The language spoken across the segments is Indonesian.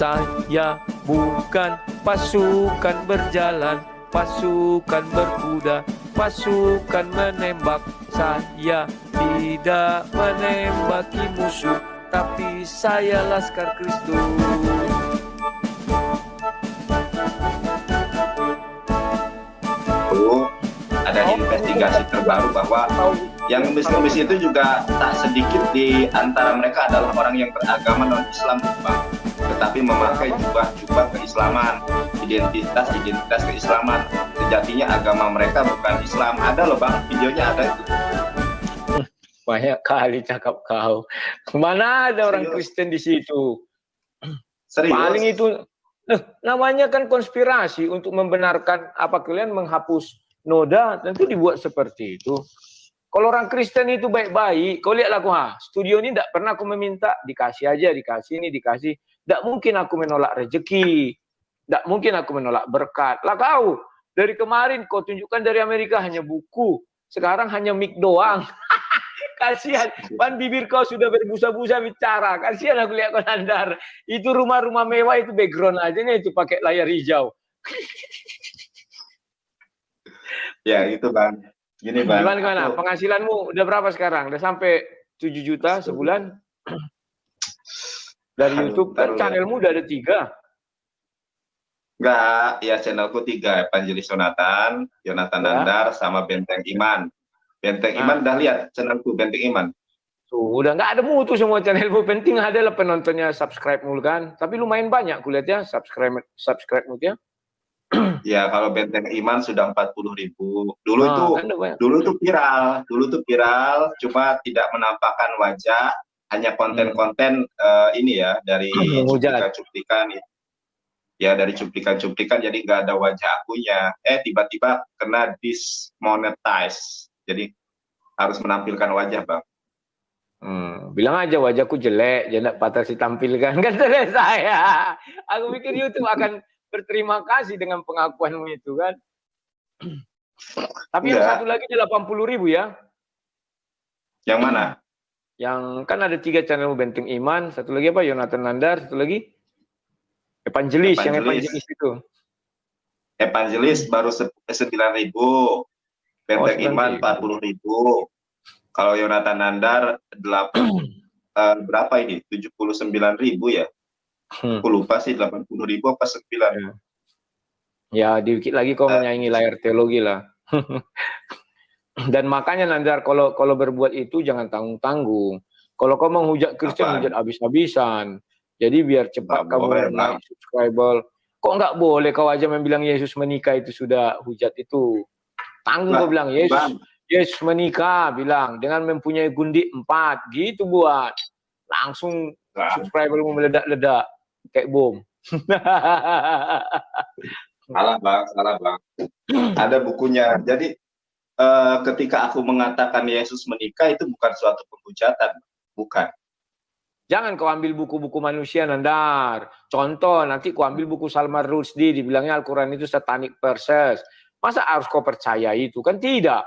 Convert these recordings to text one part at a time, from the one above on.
Saya bukan pasukan berjalan Pasukan berkuda Pasukan menembak Saya tidak menembaki musuh Tapi saya Laskar Kristus ada investigasi terbaru bahwa yang ngemis-ngemis itu juga tak sedikit di antara mereka adalah orang yang beragama non-Islam, Bang. Tetapi memakai jubah-jubah keislaman, identitas-identitas keislaman. Sejatinya agama mereka bukan Islam. Ada loh, Bang. Videonya ada itu. Banyak kali cakap kau. Mana ada orang Kristen di situ? Serius? Paling itu eh, namanya kan konspirasi untuk membenarkan apa kalian menghapus noda tentu dibuat seperti itu. Kalau orang Kristen itu baik-baik, kau lihatlah aku ha, studio ini tidak pernah aku meminta, dikasih aja, dikasih ini, dikasih. Tidak mungkin aku menolak rezeki, tidak mungkin aku menolak berkat. Lah kau, dari kemarin kau tunjukkan dari Amerika hanya buku, sekarang hanya mic doang. Kasihan, ban bibir kau sudah berbusa-busa bicara. Kasihan aku lihat kau nandar. Itu rumah-rumah mewah itu background aja nih itu pakai layar hijau. ya itu bang Gini Bang. Gimana, gimana? Penghasilanmu udah berapa sekarang? Udah sampai 7 juta sebulan? Dari YouTube kan channelmu udah ada tiga. Enggak, ya channelku tiga. Evangelis Jonathan, Jonathan ya. Nandar, sama Benteng Iman. Benteng nah. Iman udah lihat channelku Benteng Iman. Tuh, udah nggak ada mutu semua channelmu. Penting adalah penontonnya subscribe mulu kan. Tapi lumayan banyak kulihat ya subscribe subscribe ya ya kalau benteng iman sudah empat puluh ribu dulu oh, itu kan dulu itu viral dulu itu viral cuma tidak menampakkan wajah hanya konten-konten uh, ini ya dari cuplikan-cuplikan ya dari cuplikan-cuplikan jadi nggak ada wajah akunya eh tiba-tiba kena dismonetize jadi harus menampilkan wajah bang Hmm, bilang aja wajahku jelek, jangan patah si tampilkan kan saya. Aku pikir YouTube akan berterima kasih dengan pengakuanmu itu kan. Tapi yang satu lagi delapan puluh ribu ya. Yang mana? Yang kan ada tiga channel Benteng Iman, satu lagi apa? Yonatan Nandar, satu lagi Evangelis, Evangelis. yang Evangelis itu. Evangelis baru sembilan ribu, Benteng oh, Iman empat puluh ribu. Kalau Yonatan Nandar delapan uh, berapa ini? Tujuh puluh sembilan ribu ya? Hmm. Aku lupa sih 80 ribu apa 9. Ya, ya dikit lagi kau uh, menyaingi layar teologi lah. Dan makanya Nandar kalau kalau berbuat itu jangan tanggung-tanggung. Kalau kau menghujat Kristen hujat habis-habisan. Jadi biar cepat kamu boleh, naik subscriber. Kok nggak boleh kau aja membilang Yesus menikah itu sudah hujat itu. Tanggung kau bilang Yesus bang. Yesus menikah bilang dengan mempunyai gundik empat gitu buat langsung subscribermu meledak-ledak kayak bom. salah bang, salah bang. Ada bukunya. Jadi uh, ketika aku mengatakan Yesus menikah itu bukan suatu penghujatan, bukan. Jangan kau ambil buku-buku manusia nandar. Contoh, nanti kau ambil buku Salman Rushdie, dibilangnya Al-Quran itu satanic verses. Masa harus kau percaya itu? Kan tidak.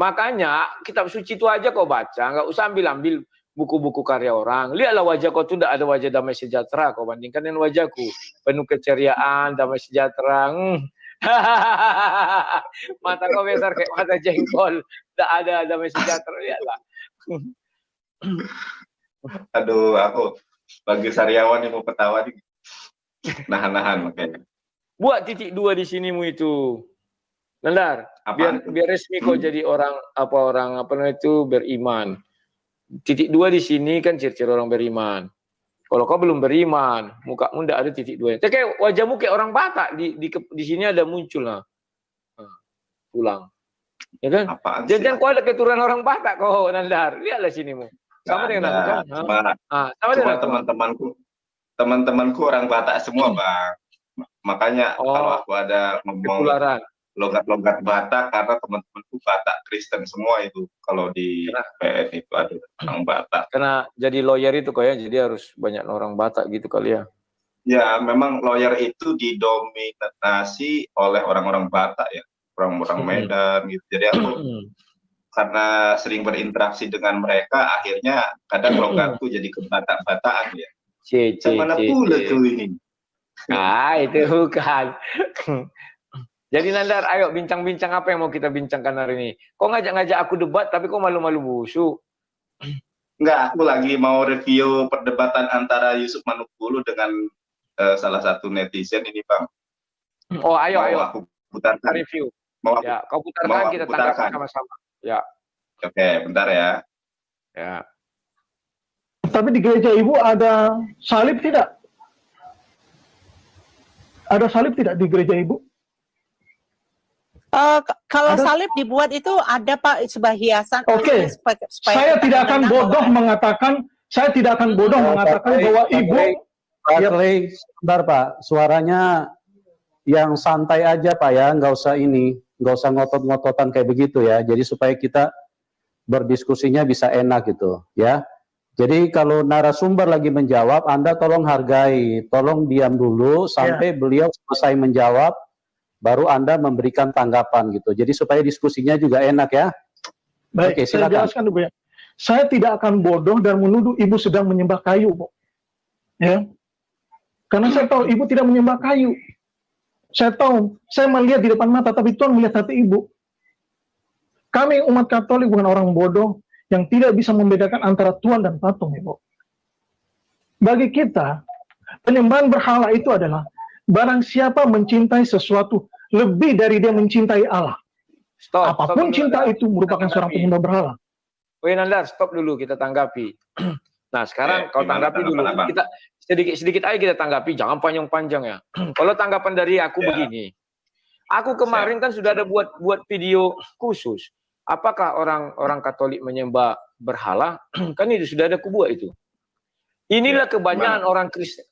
Makanya kitab suci itu aja kau baca, nggak usah ambil-ambil buku-buku karya orang. Lihatlah wajah kau tidak ada wajah damai sejahtera. Kau bandingkan dengan wajahku. Penuh keceriaan, damai sejahtera. Hmm. mata kau besar kayak mata jengkol. Tidak ada damai sejahtera. Lihatlah. Aduh, aku bagi sariawan yang mau ketawa nih. Nahan-nahan makanya. Buat titik dua di sinimu itu. Nandar, biar biar resmi kau hmm. jadi orang apa orang apa namanya itu beriman titik dua di sini kan ciri-ciri orang beriman. Kalau kau belum beriman, muka tidak ada titik dua. Kayak wajahmu kayak orang Batak di di, di sini ada muncul lah. pulang. Ya kan? Jangan kau ada keturunan orang Batak kau Nandar. Lihatlah sini mu. Sama dengan aku kan? Cuma, ah, sama dengan teman-temanku. Teman-temanku orang Batak semua, hmm. Bang. Makanya oh, kalau aku ada ngomong logat-logat Batak karena teman-temanku Batak Kristen semua itu kalau di karena, PN itu ada orang Batak. Karena jadi lawyer itu kok ya, jadi harus banyak orang Batak gitu kali ya. Ya, memang lawyer itu didominasi oleh orang-orang Batak ya, orang-orang hmm. Medan gitu. Jadi aku karena sering berinteraksi dengan mereka, akhirnya kadang logatku jadi kebatak-batakan ya. C, C, Mana pula tuh ini? Nah, itu bukan. Jadi Nandar, ayo bincang-bincang apa yang mau kita bincangkan hari ini? Kok ngajak-ngajak aku debat, tapi kok malu-malu busuk? Enggak, aku lagi mau review perdebatan antara Yusuf Manukulu dengan uh, salah satu netizen ini, Bang. Oh, ayo, mau ayo. aku putarkan. Review. Mau ya, kau putarkan, kita tanggapi sama-sama. Ya. Oke, bentar ya. Ya. Tapi di gereja ibu ada salib tidak? Ada salib tidak di gereja ibu? Uh, kalau ada? salib dibuat itu ada pak sebuah hiasan. Oke. Okay. Saya tidak akan bodoh bahwa... mengatakan, saya tidak akan bodoh oh, mengatakan Pak bahwa ibu. Pak ya. sebentar pak, suaranya yang santai aja pak ya, nggak usah ini, nggak usah ngotot-ngototan kayak begitu ya. Jadi supaya kita berdiskusinya bisa enak gitu ya. Jadi kalau narasumber lagi menjawab, Anda tolong hargai, tolong diam dulu sampai ya. beliau selesai menjawab baru Anda memberikan tanggapan gitu. Jadi supaya diskusinya juga enak ya. Baik, Oke, silakan. saya jelaskan ya. Saya tidak akan bodoh dan menuduh ibu sedang menyembah kayu, Bu. Ya. Karena saya tahu ibu tidak menyembah kayu. Saya tahu, saya melihat di depan mata, tapi Tuhan melihat hati ibu. Kami umat Katolik bukan orang bodoh yang tidak bisa membedakan antara Tuhan dan patung, Ibu. Bagi kita, penyembahan berhala itu adalah barang siapa mencintai sesuatu lebih dari dia mencintai Allah. Stop, Apa pun stop cinta itu merupakan seorang penyembah berhala. Woi Nandar, stop dulu kita tanggapi. Nah sekarang eh, kau tanggapi dulu. Apa? Kita sedikit sedikit aja kita tanggapi, jangan panjang-panjang ya. Kalau tanggapan dari aku ya. begini, aku kemarin kan sudah ada buat buat video khusus. Apakah orang orang Katolik menyembah berhala? kan itu sudah ada kubu itu. Inilah ya, kebanyakan orang Kristen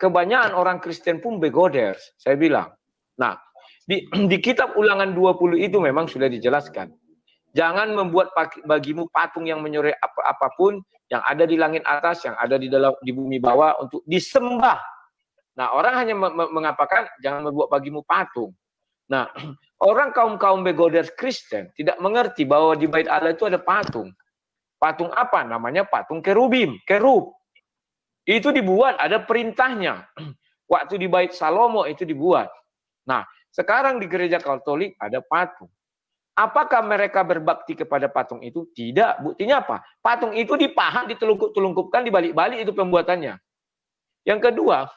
kebanyakan orang Kristen pun begoders, saya bilang. Nah, di, di kitab ulangan 20 itu memang sudah dijelaskan. Jangan membuat bagimu patung yang menyore apa apa pun yang ada di langit atas, yang ada di dalam di bumi bawah untuk disembah. Nah, orang hanya mengatakan jangan membuat bagimu patung. Nah, orang kaum-kaum begoders Kristen tidak mengerti bahwa di bait Allah itu ada patung. Patung apa? Namanya patung kerubim, kerub. Itu dibuat, ada perintahnya. Waktu di bait Salomo itu dibuat. Nah, sekarang di gereja Katolik ada patung. Apakah mereka berbakti kepada patung itu? Tidak. Buktinya apa? Patung itu dipahat, ditelungkup-telungkupkan, dibalik-balik itu pembuatannya. Yang kedua,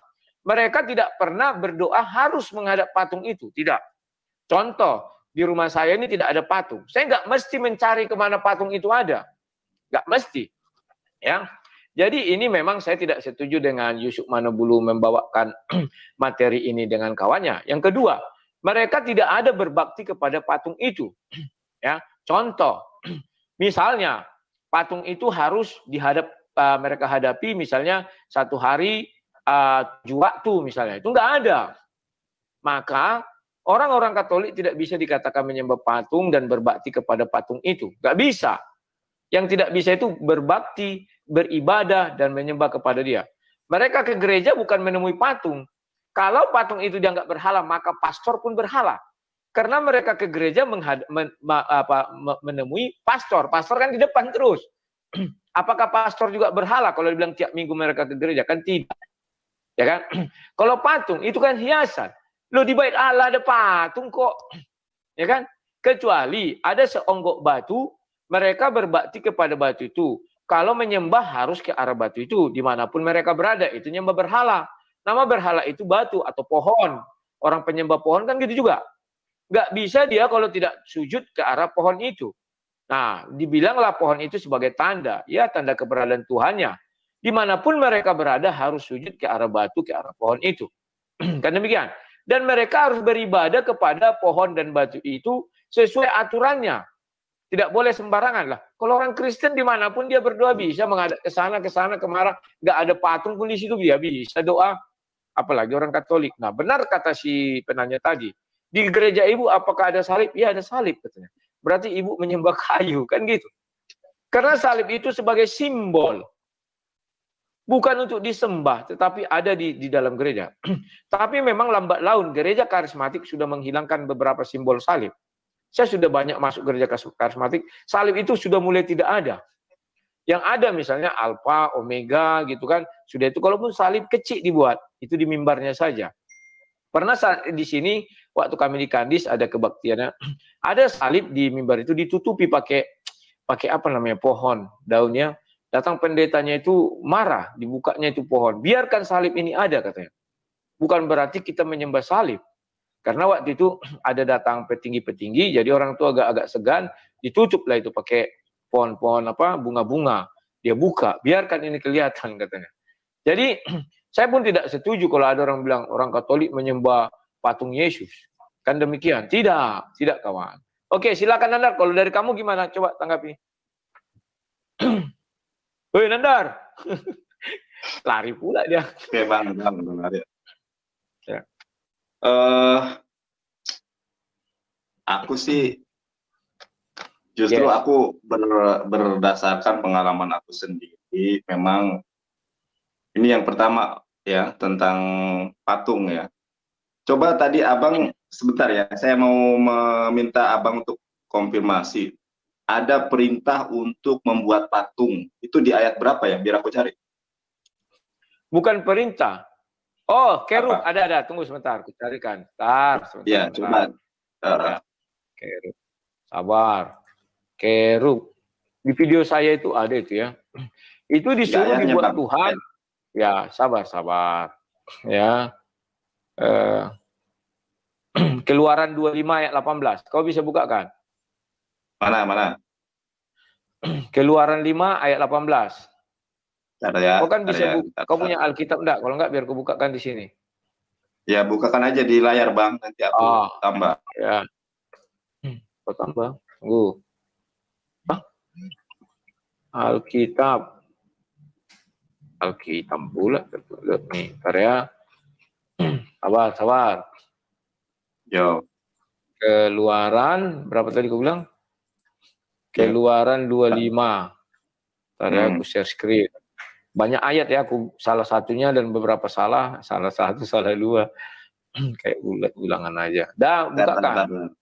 mereka tidak pernah berdoa harus menghadap patung itu. Tidak. Contoh, di rumah saya ini tidak ada patung. Saya nggak mesti mencari ke mana patung itu ada. Nggak mesti. Ya, jadi ini memang saya tidak setuju dengan Yusuf Manobulu membawakan materi ini dengan kawannya. Yang kedua, mereka tidak ada berbakti kepada patung itu. ya, contoh, misalnya patung itu harus dihadap uh, mereka hadapi misalnya satu hari uh, tujuh waktu misalnya itu enggak ada. Maka orang-orang Katolik tidak bisa dikatakan menyembah patung dan berbakti kepada patung itu. Enggak bisa. Yang tidak bisa itu berbakti beribadah dan menyembah kepada dia. Mereka ke gereja bukan menemui patung. Kalau patung itu dianggap berhala, maka pastor pun berhala. Karena mereka ke gereja men, apa, menemui pastor. Pastor kan di depan terus. Apakah pastor juga berhala kalau dibilang tiap minggu mereka ke gereja? Kan tidak. Ya kan? kalau patung itu kan hiasan. Lo di bait Allah ada patung kok. Ya kan? Kecuali ada seonggok batu, mereka berbakti kepada batu itu. Kalau menyembah harus ke arah batu itu, di mana pun mereka berada, itu nyembah berhala. Nama berhala itu batu atau pohon. Orang penyembah pohon kan gitu juga. Nggak bisa dia kalau tidak sujud ke arah pohon itu. Nah, dibilanglah pohon itu sebagai tanda. Ya, tanda keberadaan Tuhannya. Di mana pun mereka berada harus sujud ke arah batu, ke arah pohon itu. kan demikian. Dan mereka harus beribadah kepada pohon dan batu itu sesuai aturannya. Tidak boleh sembarangan lah. Kalau orang Kristen di mana pun dia berdoa bisa menghadap ke sana, ke sana, ke mana. Nggak ada patung pun di situ dia bisa doa. Apalagi orang Katolik. Nah benar kata si penanya tadi. Di gereja ibu apakah ada salib? Ya ada salib katanya. Berarti ibu menyembah kayu kan gitu. Karena salib itu sebagai simbol. Bukan untuk disembah, tetapi ada di, di dalam gereja. tapi memang lambat laun gereja karismatik sudah menghilangkan beberapa simbol salib. Saya sudah banyak masuk gereja karismatik, salib itu sudah mulai tidak ada. Yang ada misalnya alfa, omega gitu kan. Sudah itu kalaupun salib kecil dibuat, itu di mimbarnya saja. Pernah di sini waktu kami di Kandis ada kebaktiannya, ada salib di mimbar itu ditutupi pakai pakai apa namanya pohon daunnya. Datang pendetanya itu marah, dibukanya itu pohon. Biarkan salib ini ada katanya. Bukan berarti kita menyembah salib. Karena waktu itu ada datang petinggi-petinggi, jadi orang tua agak-agak segan, ditutuplah itu pakai pohon-pohon apa bunga-bunga. Dia buka, biarkan ini kelihatan katanya. Jadi saya pun tidak setuju kalau ada orang bilang orang Katolik menyembah patung Yesus. Kan demikian. Tidak, tidak kawan. Oke, silakan Nandar. Kalau dari kamu gimana? Coba tanggapi. Woi Nandar. Lari pula dia. Oke bang, bang, lari. Uh, aku sih justru yes. aku ber, berdasarkan pengalaman aku sendiri memang ini yang pertama ya tentang patung ya. Coba tadi abang sebentar ya, saya mau meminta abang untuk konfirmasi. Ada perintah untuk membuat patung. Itu di ayat berapa ya? Biar aku cari. Bukan perintah. Oh, kerub ada ada. Tunggu sebentar, aku carikan. Tar, sebentar. Ya, coba. Uh, kerub. Sabar. Kerub. Di video saya itu ada itu ya. Itu disuruh ya, dibuat Tuhan. Ya, sabar, sabar. Ya. Eh, keluaran 25 ayat 18. Kau bisa buka kan? Mana, mana? Keluaran 5 ayat 18. Ada ya. Kau kan bisa ya. buka. Kau punya Alkitab enggak? Kalau enggak biar kau bukakan di sini. Ya, bukakan aja di layar, Bang. Nanti aku oh, tambah. Ya. Kau tambah. Tunggu. Alkitab. Alkitab pula. Nih, karya. Sabar, sabar. Yo. Keluaran, berapa tadi kau bilang? Keluaran 25. Tadi hmm. aku share screen. Banyak ayat ya, aku salah satunya dan beberapa salah, salah satu, salah dua. Kayak ulangan aja. Dah, bukakan.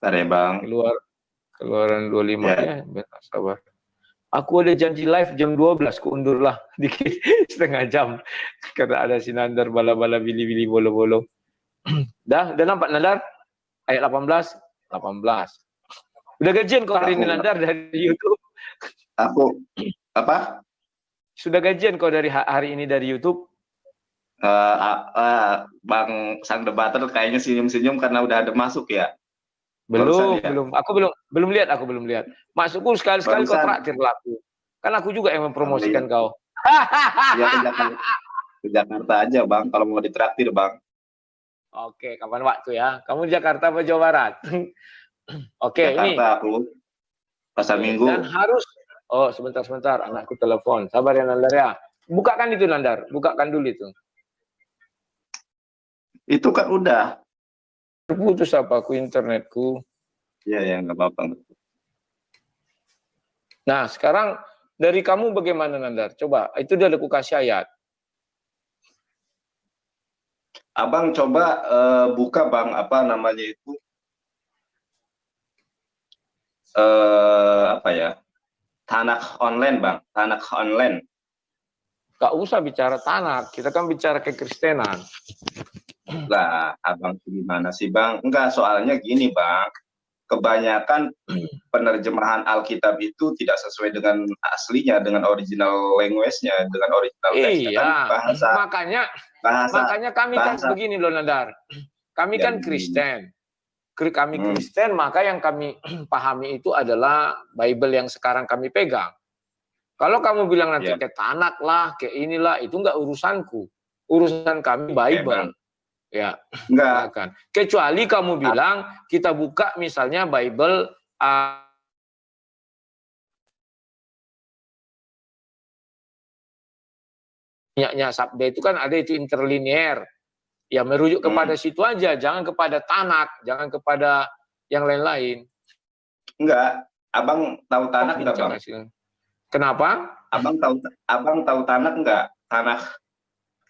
Bentar ya, Bang. Keluar, keluaran 25 ya, ya. Bentar, sabar. Aku ada janji live jam 12, lah dikit setengah jam. Karena ada sinandar bala-bala bili-bili bolo-bolo. dah, dah nampak Nandar? Ayat 18, 18. Udah gajian kok hari ini Nandar dari YouTube? Aku, apa? Sudah gajian kok dari hari ini dari YouTube? Uh, uh, uh, Bang Sang Debater kayaknya senyum-senyum karena udah ada masuk ya. Belum, ya? belum. Aku belum belum lihat, aku belum lihat. Masukku sekali-sekali kau traktir laku. Kan aku juga yang mempromosikan iya. kau. ya ke Jakarta, ke Jakarta aja, Bang, kalau mau ditraktir, Bang. Oke, kapan waktu ya? Kamu di Jakarta apa Jawa Barat? Oke, Jakarta, ini. aku. Pasar Minggu. Dan harus Oh, sebentar-sebentar, anakku telepon. Sabar ya Nandar ya. Bukakan itu Nandar, bukakan dulu itu. Itu kan udah Terputus apa aku internetku. Iya, ya, nggak apa-apa. Nah, sekarang dari kamu bagaimana Nandar? Coba, itu dia aku kasih ayat. Abang coba uh, buka bang, apa namanya itu? Uh, apa ya? Tanah online bang, tanah online. Gak usah bicara tanah, kita kan bicara kekristenan. Lah abang gimana sih bang? Enggak soalnya gini bang. Kebanyakan penerjemahan Alkitab itu tidak sesuai dengan aslinya dengan original language-nya dengan original iya. kan bahasa makanya bahasa, makanya kami kan bahasa, kan begini loh Nadar. Kami kan Kristen kami hmm. Kristen maka yang kami pahami itu adalah Bible yang sekarang kami pegang kalau kamu bilang nanti yeah. ke tanak lah ke inilah itu enggak urusanku urusan kami Bible yeah, Ya, enggak akan. Kecuali kamu bilang kita buka misalnya Bible uh, nya sabda itu kan ada itu interlinear. Ya merujuk hmm. kepada situ aja, jangan kepada tanak, jangan kepada yang lain-lain. Enggak, Abang tahu tanak enggak, Bang? Kenapa? Abang tahu Abang tahu tanak enggak? Tanah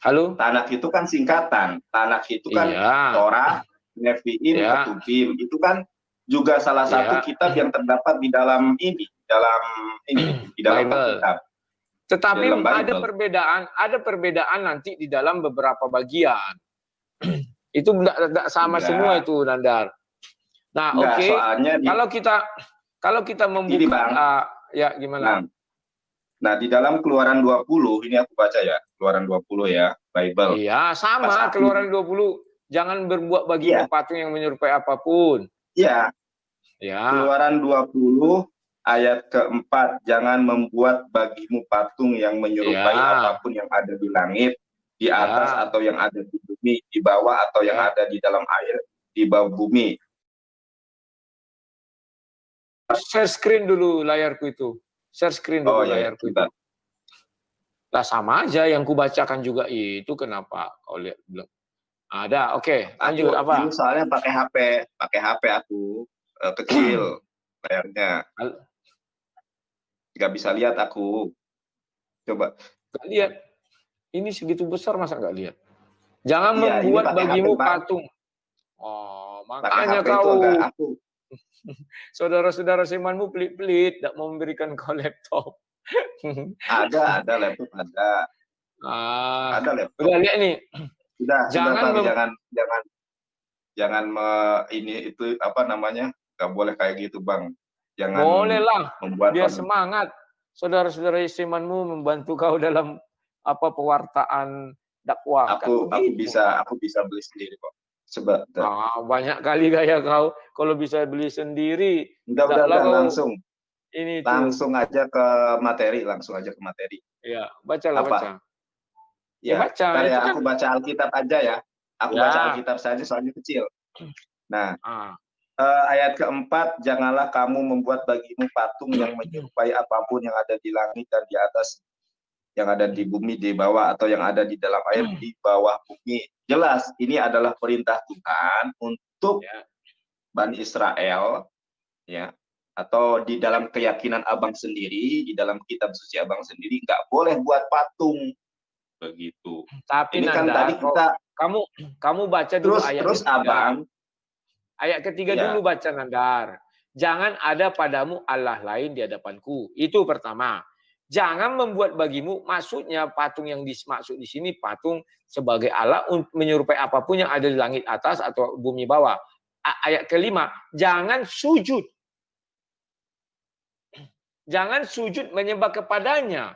Halo? Tanak itu kan singkatan. Tanak itu kan iya. Torah, Nevi'im, iya. Ketubim. Itu kan juga salah satu iya. kitab yang terdapat di dalam ini, dalam ini di dalam Bible. kitab. Tetapi ada perbedaan, ada perbedaan nanti di dalam beberapa bagian. itu tidak sama Enggak. semua itu Nandar. Nah, oke. Okay. Kalau kita kalau kita membuka uh, ya gimana? Nah, nah, di dalam Keluaran 20 ini aku baca ya, Keluaran 20 ya, Bible. Iya, sama Pas Keluaran 20. Jangan berbuat bagi iya. patung yang menyerupai apa pun. Iya. Ya. Keluaran 20 ayat keempat, jangan membuat bagimu patung yang menyerupai ya. apa pun yang ada di langit, di atas ya. atau yang ada di bumi, di bawah atau yang ya. ada di dalam air, di bawah bumi. Share screen dulu layarku itu. Share screen dulu oh, iya, layarku itu. Lah sama aja yang kubacakan juga itu kenapa kau lihat belum? Ada, oke. Okay. Lanjut aku, apa? Soalnya pakai HP, pakai HP aku uh, kecil layarnya. Gak bisa lihat aku. Coba. Gak lihat. Ini segitu besar masa gak lihat? Jangan ya, membuat bagimu HP, patung. Oh, makanya kau. Saudara-saudara semanmu pelit-pelit, tidak mau memberikan kau laptop. ada, ada laptop, ada. Ah, ada laptop. Udah lihat nih, sudah, jangan sudah, jangan jangan jangan me, ini itu apa namanya? Gak boleh kayak gitu, Bang. Jangan Boleh lah. Membuat Biar semangat. Saudara-saudara istimanmu membantu kau dalam apa pewartaan dakwah. Aku kan? aku bisa aku bisa beli sendiri kok. Sebab ah, banyak kali gaya kau kalau bisa beli sendiri. Udah, udah langsung. Ini langsung aja ke materi, langsung aja ke materi. Iya, bacalah apa? baca. Ya, baca. Ya, aku kan... baca Alkitab aja ya. Aku ya. baca Alkitab saja soalnya kecil. Nah, ah. uh, ayat keempat, janganlah kamu membuat bagimu patung yang menyerupai apa pun yang ada di langit dan di atas, yang ada di bumi di bawah atau yang ada di dalam air di bawah bumi. Jelas, ini adalah perintah Tuhan untuk ya. Bani Israel, ya, atau di dalam keyakinan abang sendiri, di dalam kitab suci abang sendiri, nggak boleh buat patung begitu. Tapi Ini kan tadi kita kamu kamu baca dulu terus, ayat terus ketiga. abang ayat ketiga ya. dulu baca Nandar. Jangan ada padamu Allah lain di hadapanku. Itu pertama. Jangan membuat bagimu maksudnya patung yang dimaksud di sini patung sebagai Allah menyerupai apa pun yang ada di langit atas atau bumi bawah. Ayat kelima, jangan sujud. Jangan sujud menyembah kepadanya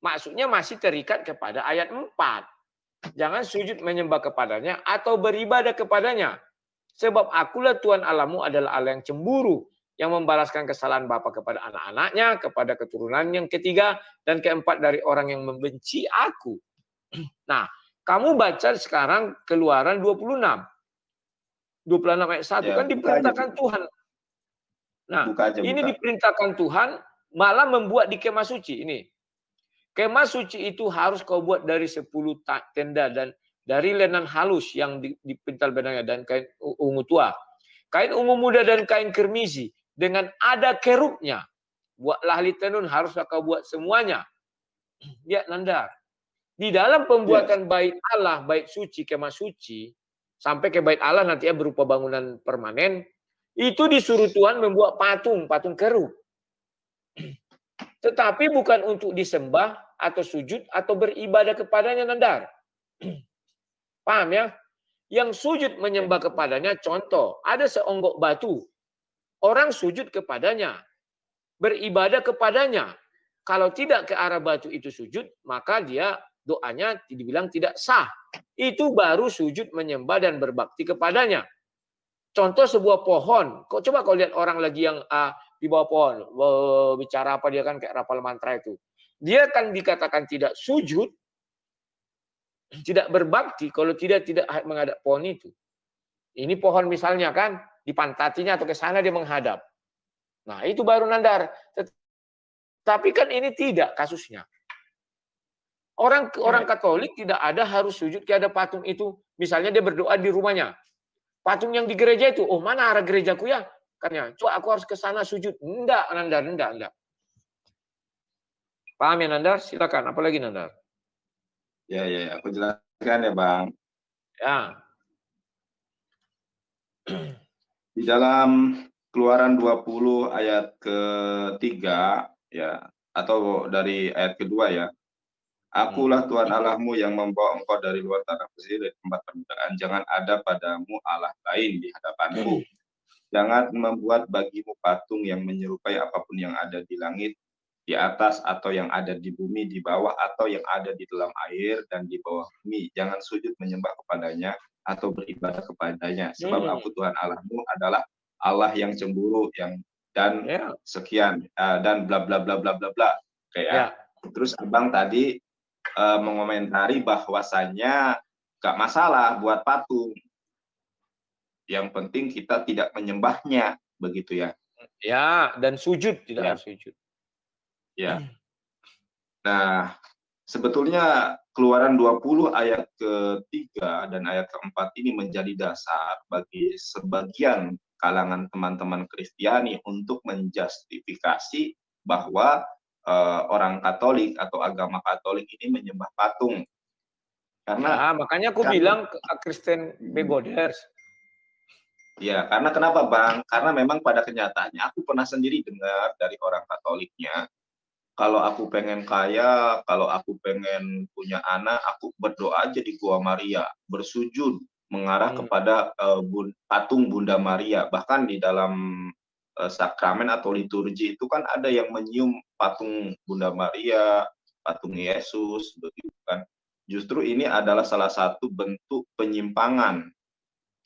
maksudnya masih terikat kepada ayat 4. Jangan sujud menyembah kepadanya atau beribadah kepadanya. Sebab akulah Tuhan Allahmu adalah Allah yang cemburu, yang membalaskan kesalahan Bapa kepada anak-anaknya, kepada keturunan yang ketiga, dan keempat dari orang yang membenci aku. Nah, kamu baca sekarang keluaran 26. 26 ayat 1 ya, kan diperintahkan aja. Tuhan. Nah, buka aja, ini diperintahkan Tuhan malah membuat di kemah suci. Ini Kemah suci itu harus kau buat dari 10 tenda dan dari lenan halus yang dipintal benangnya dan kain ungu tua. Kain ungu muda dan kain kermisi dengan ada kerubnya. Buatlah ahli tenun harus kau buat semuanya. Ya nandar. Di dalam pembuatan yes. bait Allah, bait suci, kemah suci, sampai ke bait Allah nanti ya berupa bangunan permanen, itu disuruh Tuhan membuat patung, patung kerub. Tetapi bukan untuk disembah atau sujud atau beribadah kepadanya nandar. Paham ya? Yang sujud menyembah kepadanya contoh, ada seonggok batu. Orang sujud kepadanya, beribadah kepadanya. Kalau tidak ke arah batu itu sujud, maka dia doanya dibilang tidak sah. Itu baru sujud menyembah dan berbakti kepadanya. Contoh sebuah pohon. Kok coba kau lihat orang lagi yang uh, di bawah pohon bicara apa dia kan kayak rapal mantra itu dia akan dikatakan tidak sujud tidak berbakti kalau tidak tidak menghadap pohon itu ini pohon misalnya kan dipantatinya atau ke sana dia menghadap nah itu baru nandar tapi kan ini tidak kasusnya orang orang Katolik tidak ada harus sujud ke ada patung itu misalnya dia berdoa di rumahnya patung yang di gereja itu oh mana arah gerejaku ya Katanya, coba aku harus ke sana sujud. Enggak, Nandar, enggak, enggak. Paham ya Nandar? Silakan. Apalagi Nandar? Ya, ya, ya, aku jelaskan ya Bang. Ya. Di dalam Keluaran 20 ayat ketiga ya atau dari ayat kedua ya. Akulah Tuhan Allahmu yang membawa engkau dari luar tanah Mesir dari tempat perbudakan. Jangan ada padamu Allah lain di hadapanku. Jangan membuat bagimu patung yang menyerupai apa pun yang ada di langit, di atas atau yang ada di bumi, di bawah atau yang ada di dalam air dan di bawah bumi. Jangan sujud menyembah kepadanya atau beribadah kepadanya. Sebab hmm. aku Tuhan Allahmu adalah Allah yang cemburu yang dan yeah. sekian uh, dan bla bla bla bla bla bla kayak yeah. terus abang tadi uh, mengomentari bahwasannya gak masalah buat patung yang penting kita tidak menyembahnya begitu ya ya dan sujud tidak ya. sujud ya nah sebetulnya keluaran 20 ayat ketiga dan ayat keempat ini menjadi dasar bagi sebagian kalangan teman-teman Kristiani untuk menjustifikasi bahwa uh, orang Katolik atau agama Katolik ini menyembah patung. Karena nah, makanya aku karena, bilang Kristen begoders. Ya, karena kenapa Bang? Karena memang pada kenyataannya aku pernah sendiri dengar dari orang Katoliknya kalau aku pengen kaya, kalau aku pengen punya anak, aku berdoa aja di Gua Maria, bersujud, mengarah hmm. kepada uh, bun, patung Bunda Maria. Bahkan di dalam uh, sakramen atau liturgi itu kan ada yang menyium patung Bunda Maria, patung Yesus, begitu kan. Justru ini adalah salah satu bentuk penyimpangan.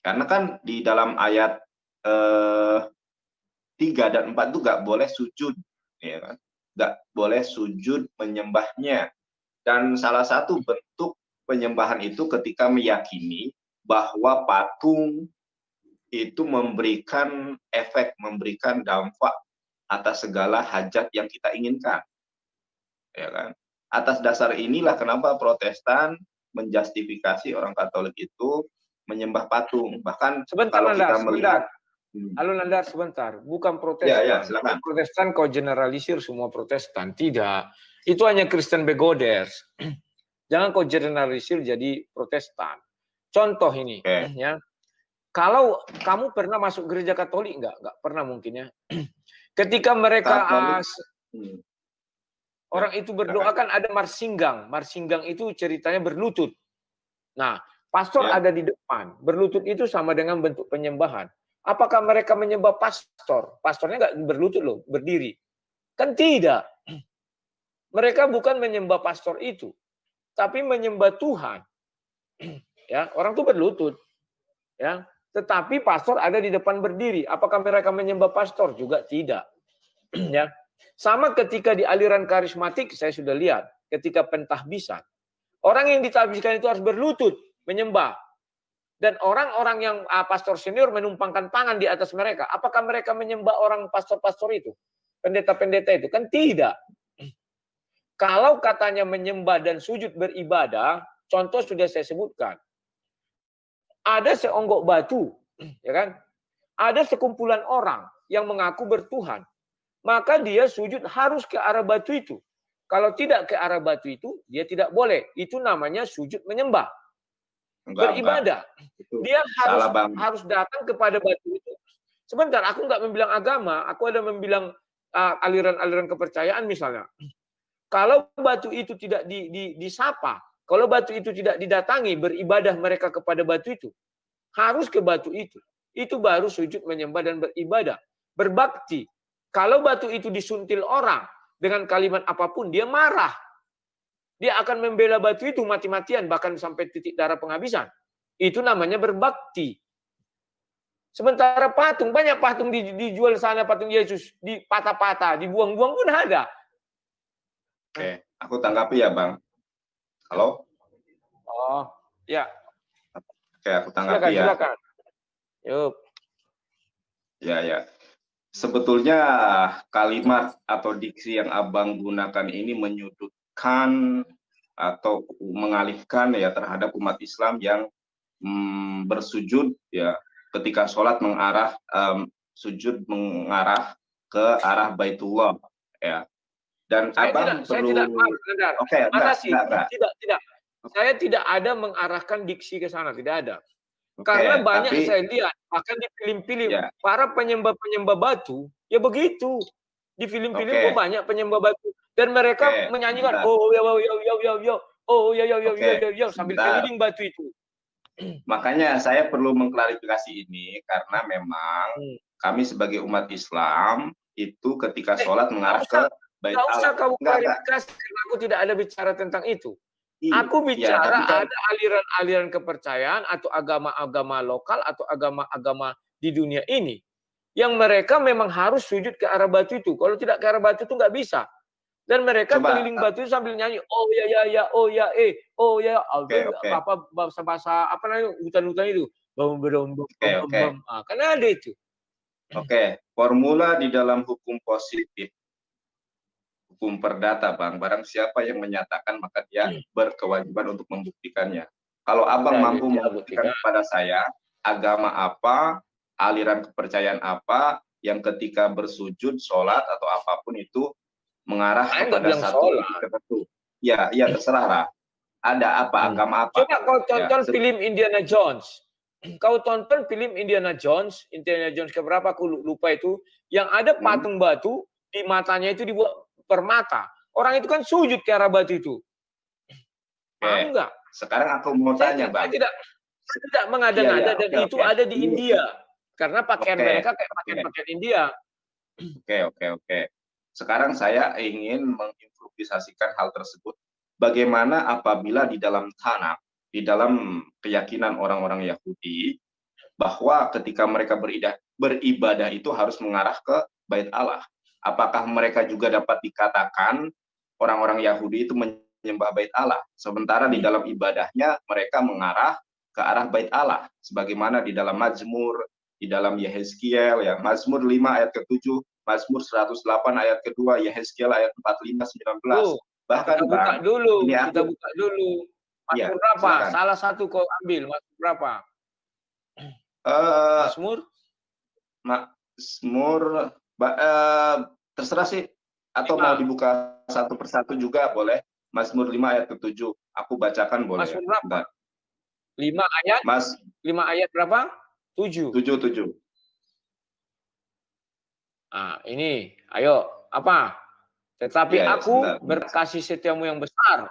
Karena kan di dalam ayat uh, eh, 3 dan 4 itu nggak boleh sujud, ya kan? Nggak boleh sujud menyembahnya. Dan salah satu bentuk penyembahan itu ketika meyakini bahwa patung itu memberikan efek, memberikan dampak atas segala hajat yang kita inginkan. Ya kan? Atas dasar inilah kenapa Protestan menjustifikasi orang Katolik itu menyembah patung. Bahkan sebentar, kalau kita melihat. Halo Nanda, sebentar. Bukan Protestan. Ya, ya, silakan. Protestan kau generalisir semua Protestan. Tidak. Itu hanya Kristen begoders. Jangan kau generalisir jadi Protestan. Contoh ini, okay. ya. Kalau kamu pernah masuk gereja Katolik enggak? Enggak pernah mungkin ya. Ketika mereka as, hmm. orang itu berdoa kan ada marsinggang. Marsinggang itu ceritanya berlutut. Nah, pastor ya. ada di depan. Berlutut itu sama dengan bentuk penyembahan. Apakah mereka menyembah pastor? Pastornya enggak berlutut loh, berdiri. Kan tidak. Mereka bukan menyembah pastor itu, tapi menyembah Tuhan. Ya orang tuh berlutut. Ya tetapi pastor ada di depan berdiri. Apakah mereka menyembah pastor? Juga tidak. Ya sama ketika di aliran karismatik saya sudah lihat ketika pentahbisan. Orang yang ditahbiskan itu harus berlutut menyembah dan orang-orang yang uh, pastor senior menumpangkan tangan di atas mereka apakah mereka menyembah orang pastor-pastor itu pendeta-pendeta itu kan tidak kalau katanya menyembah dan sujud beribadah contoh sudah saya sebutkan ada seonggok batu, ya kan? Ada sekumpulan orang yang mengaku bertuhan. Maka dia sujud harus ke arah batu itu. Kalau tidak ke arah batu itu, dia tidak boleh. Itu namanya sujud menyembah. Enggak, beribadah. Enggak. Dia harus harus datang kepada batu itu. Sebentar, aku nggak membilang agama, aku ada membilang uh, aliran-aliran uh, kepercayaan misalnya. Kalau batu itu tidak di, di, disapa, kalau batu itu tidak didatangi, beribadah mereka kepada batu itu. Harus ke batu itu. Itu baru sujud menyembah dan beribadah. Berbakti. Kalau batu itu disuntil orang dengan kalimat apa pun, dia marah. Dia akan membela batu itu mati-matian, bahkan sampai titik darah penghabisan. Itu namanya berbakti. Sementara patung, banyak patung dijual sana, patung Yesus, di patah-patah, dibuang-buang pun ada. Oke, aku tanggapi ya Bang. Halo? Oh, ya. Oke, aku tanggapi silakan, ya. Silakan. Yuk. Ya, ya. Sebetulnya kalimat atau diksi yang Abang gunakan ini menyudutkan atau mengalihkan ya terhadap umat Islam yang hmm, bersujud ya ketika sholat mengarah um, sujud mengarah ke arah Baitullah ya dan saya abang tidak, perlu... saya tidak Oke, okay, mana sih? Enggak, enggak. Tidak, tidak. Saya tidak ada mengarahkan diksi ke sana, tidak ada. Okay, Karena banyak tapi, saya lihat, bahkan di film-film ya. para penyembah-penyembah batu, ya begitu. Di film-film okay. banyak penyembah batu dan mereka okay. menyanyikan oh ya ya ya ya ya ya oh ya ya ya okay. ya ya ya sambil keliling batu itu. Makanya saya perlu mengklarifikasi ini karena memang hmm. kami sebagai umat Islam itu ketika eh, sholat mengarah ke bait Allah. usah kamu klarifikasi karena aku tidak ada bicara tentang itu. Iya, aku bicara ya, ada aliran-aliran kepercayaan atau agama-agama lokal atau agama-agama di dunia ini yang mereka memang harus sujud ke arah batu itu. Kalau tidak ke arah batu itu nggak bisa. Dan mereka Coba, keliling batu itu sambil nyanyi, oh ya ya ya, oh ya eh, oh ya, okay, okay. apa bahasa bahasa apa namanya hutan-hutan itu, bom bom bom okay, okay. ah, karena ada itu. Oke, okay. formula di dalam hukum positif, hukum perdata, bang. Barang siapa yang menyatakan maka dia hmm. berkewajiban untuk membuktikannya. Kalau abang nah, mampu membuktikan kepada saya agama apa, aliran kepercayaan apa yang ketika bersujud, sholat atau apa pun itu mengarah Saya kepada satu tertentu. Ya, ya terserah lah. Ada apa, hmm. agama apa. Coba kau ya, tonton ya. film Indiana Jones. Kau tonton film Indiana Jones, Indiana Jones keberapa aku lupa itu, yang ada hmm. patung hmm. batu di matanya itu dibuat permata. Orang itu kan sujud ke arah batu itu. Paham enggak? Sekarang aku mau tanya, Bang. Saya tidak, saya tidak mengada-ngada ya, ya, dan okay, itu okay. ada di India. Karena pakaian okay. mereka kayak pakaian-pakaian India. Oke, okay, oke, okay, oke. Okay. Sekarang saya ingin mengimprovisasikan hal tersebut. Bagaimana apabila di dalam tanah, di dalam keyakinan orang-orang Yahudi, bahwa ketika mereka beribadah, beribadah itu harus mengarah ke bait Allah. Apakah mereka juga dapat dikatakan orang-orang Yahudi itu menyembah bait Allah, sementara di dalam ibadahnya mereka mengarah ke arah bait Allah, sebagaimana di dalam Mazmur, di dalam Yehezkiel, ya Mazmur 5 ayat ke-7, Mazmur 108 ayat kedua, Yehezkiel ayat 45 19. Oh, Bahkan kita buka bang, dulu, ini kita aku, buka dulu. Mazmur ya, berapa? Silakan. Salah satu kau ambil, Mazmur berapa? Uh, Mazmur? Mazmur uh, terserah sih atau lima. mau dibuka satu persatu juga boleh. Mazmur 5 ayat ke-7. Aku bacakan boleh. Mazmur berapa? Lima ayat? Mas, lima ayat berapa? Tujuh. Tujuh, tujuh. Nah, ini, ayo, apa? Tetapi ya, aku sebentar. berkasih setiamu yang besar.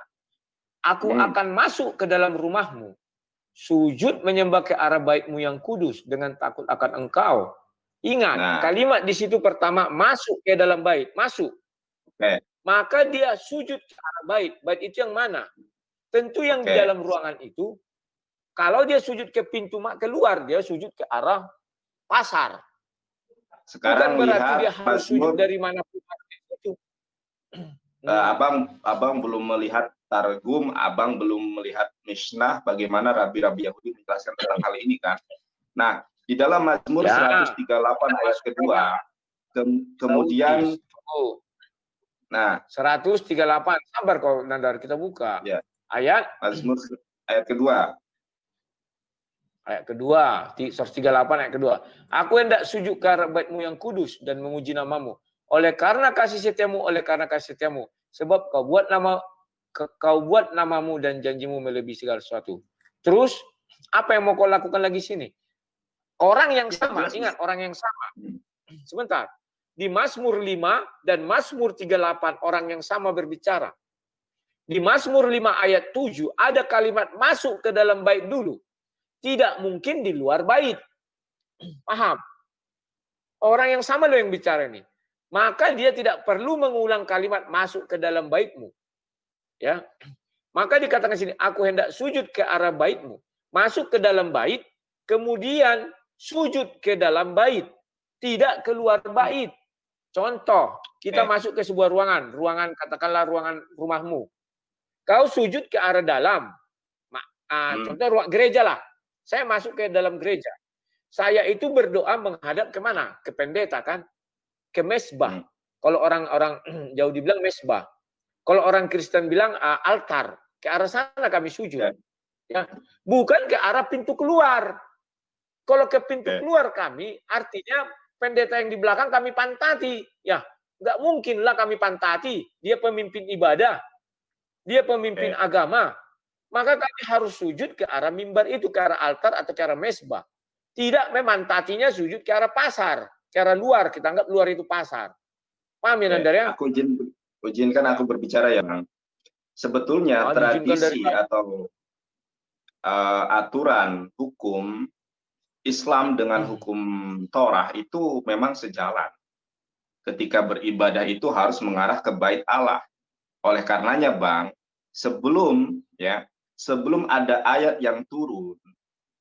Aku hmm. akan masuk ke dalam rumahmu. Sujud menyembah ke arah baitmu yang kudus dengan takut akan engkau. Ingat, nah. kalimat di situ pertama masuk ke dalam bait, masuk. Okay. Maka dia sujud ke arah bait. Bait itu yang mana? Tentu yang okay. di dalam ruangan itu. Kalau dia sujud ke pintu keluar, dia sujud ke arah pasar. Sekarang Bukan berarti lihat dia harus sujud dari mana itu. Uh, abang abang belum melihat targum, abang belum melihat Mishnah bagaimana rabi-rabi Yahudi menjelaskan tentang hal ini kan. Nah, di dalam Mazmur ya. 138 ayat kedua, ke kemudian oh. Nah, 138 sabar kok Nandar kita buka. Ya. Ayat Mazmur ayat kedua. Ayat kedua, 138 ayat kedua. Aku hendak sujud ke baitmu yang kudus dan menguji namamu. Oleh karena kasih setiamu, oleh karena kasih setiamu. Sebab kau buat nama kau buat namamu dan janjimu melebihi segala sesuatu. Terus, apa yang mau kau lakukan lagi sini? Orang yang sama, ingat orang yang sama. Sebentar. Di Mazmur 5 dan Mazmur 38 orang yang sama berbicara. Di Mazmur 5 ayat 7 ada kalimat masuk ke dalam bait dulu tidak mungkin di luar bait. Paham? Orang yang sama loh yang bicara ini. Maka dia tidak perlu mengulang kalimat masuk ke dalam baitmu. Ya. Maka dikatakan sini, aku hendak sujud ke arah baitmu. Masuk ke dalam bait, kemudian sujud ke dalam bait. Tidak keluar bait. Contoh, kita eh. masuk ke sebuah ruangan. Ruangan, katakanlah ruangan rumahmu. Kau sujud ke arah dalam. Ah, hmm. Contoh ruang gereja lah. Saya masuk ke dalam gereja. Saya itu berdoa menghadap ke mana? Ke pendeta kan? Ke mesbah. Hmm. Kalau orang-orang jauh dibilang mesbah. Kalau orang Kristen bilang uh, altar. Ke arah sana kami sujud. Ya. ya. Bukan ke arah pintu keluar. Kalau ke pintu ya. keluar kami, artinya pendeta yang di belakang kami pantati. Ya, nggak mungkinlah kami pantati. Dia pemimpin ibadah. Dia pemimpin ya. agama. Maka kami harus sujud ke arah mimbar itu, ke arah altar atau ke arah mesbah. Tidak memang tatinya sujud ke arah pasar, ke arah luar. Kita anggap luar itu pasar. Paham ya, Nandar ya? Aku izin, izinkan aku berbicara ya, Bang. Sebetulnya oh, tradisi dari... atau uh, aturan hukum Islam dengan hmm. hukum Torah itu memang sejalan. Ketika beribadah itu harus mengarah ke bait Allah. Oleh karenanya, Bang, sebelum ya, sebelum ada ayat yang turun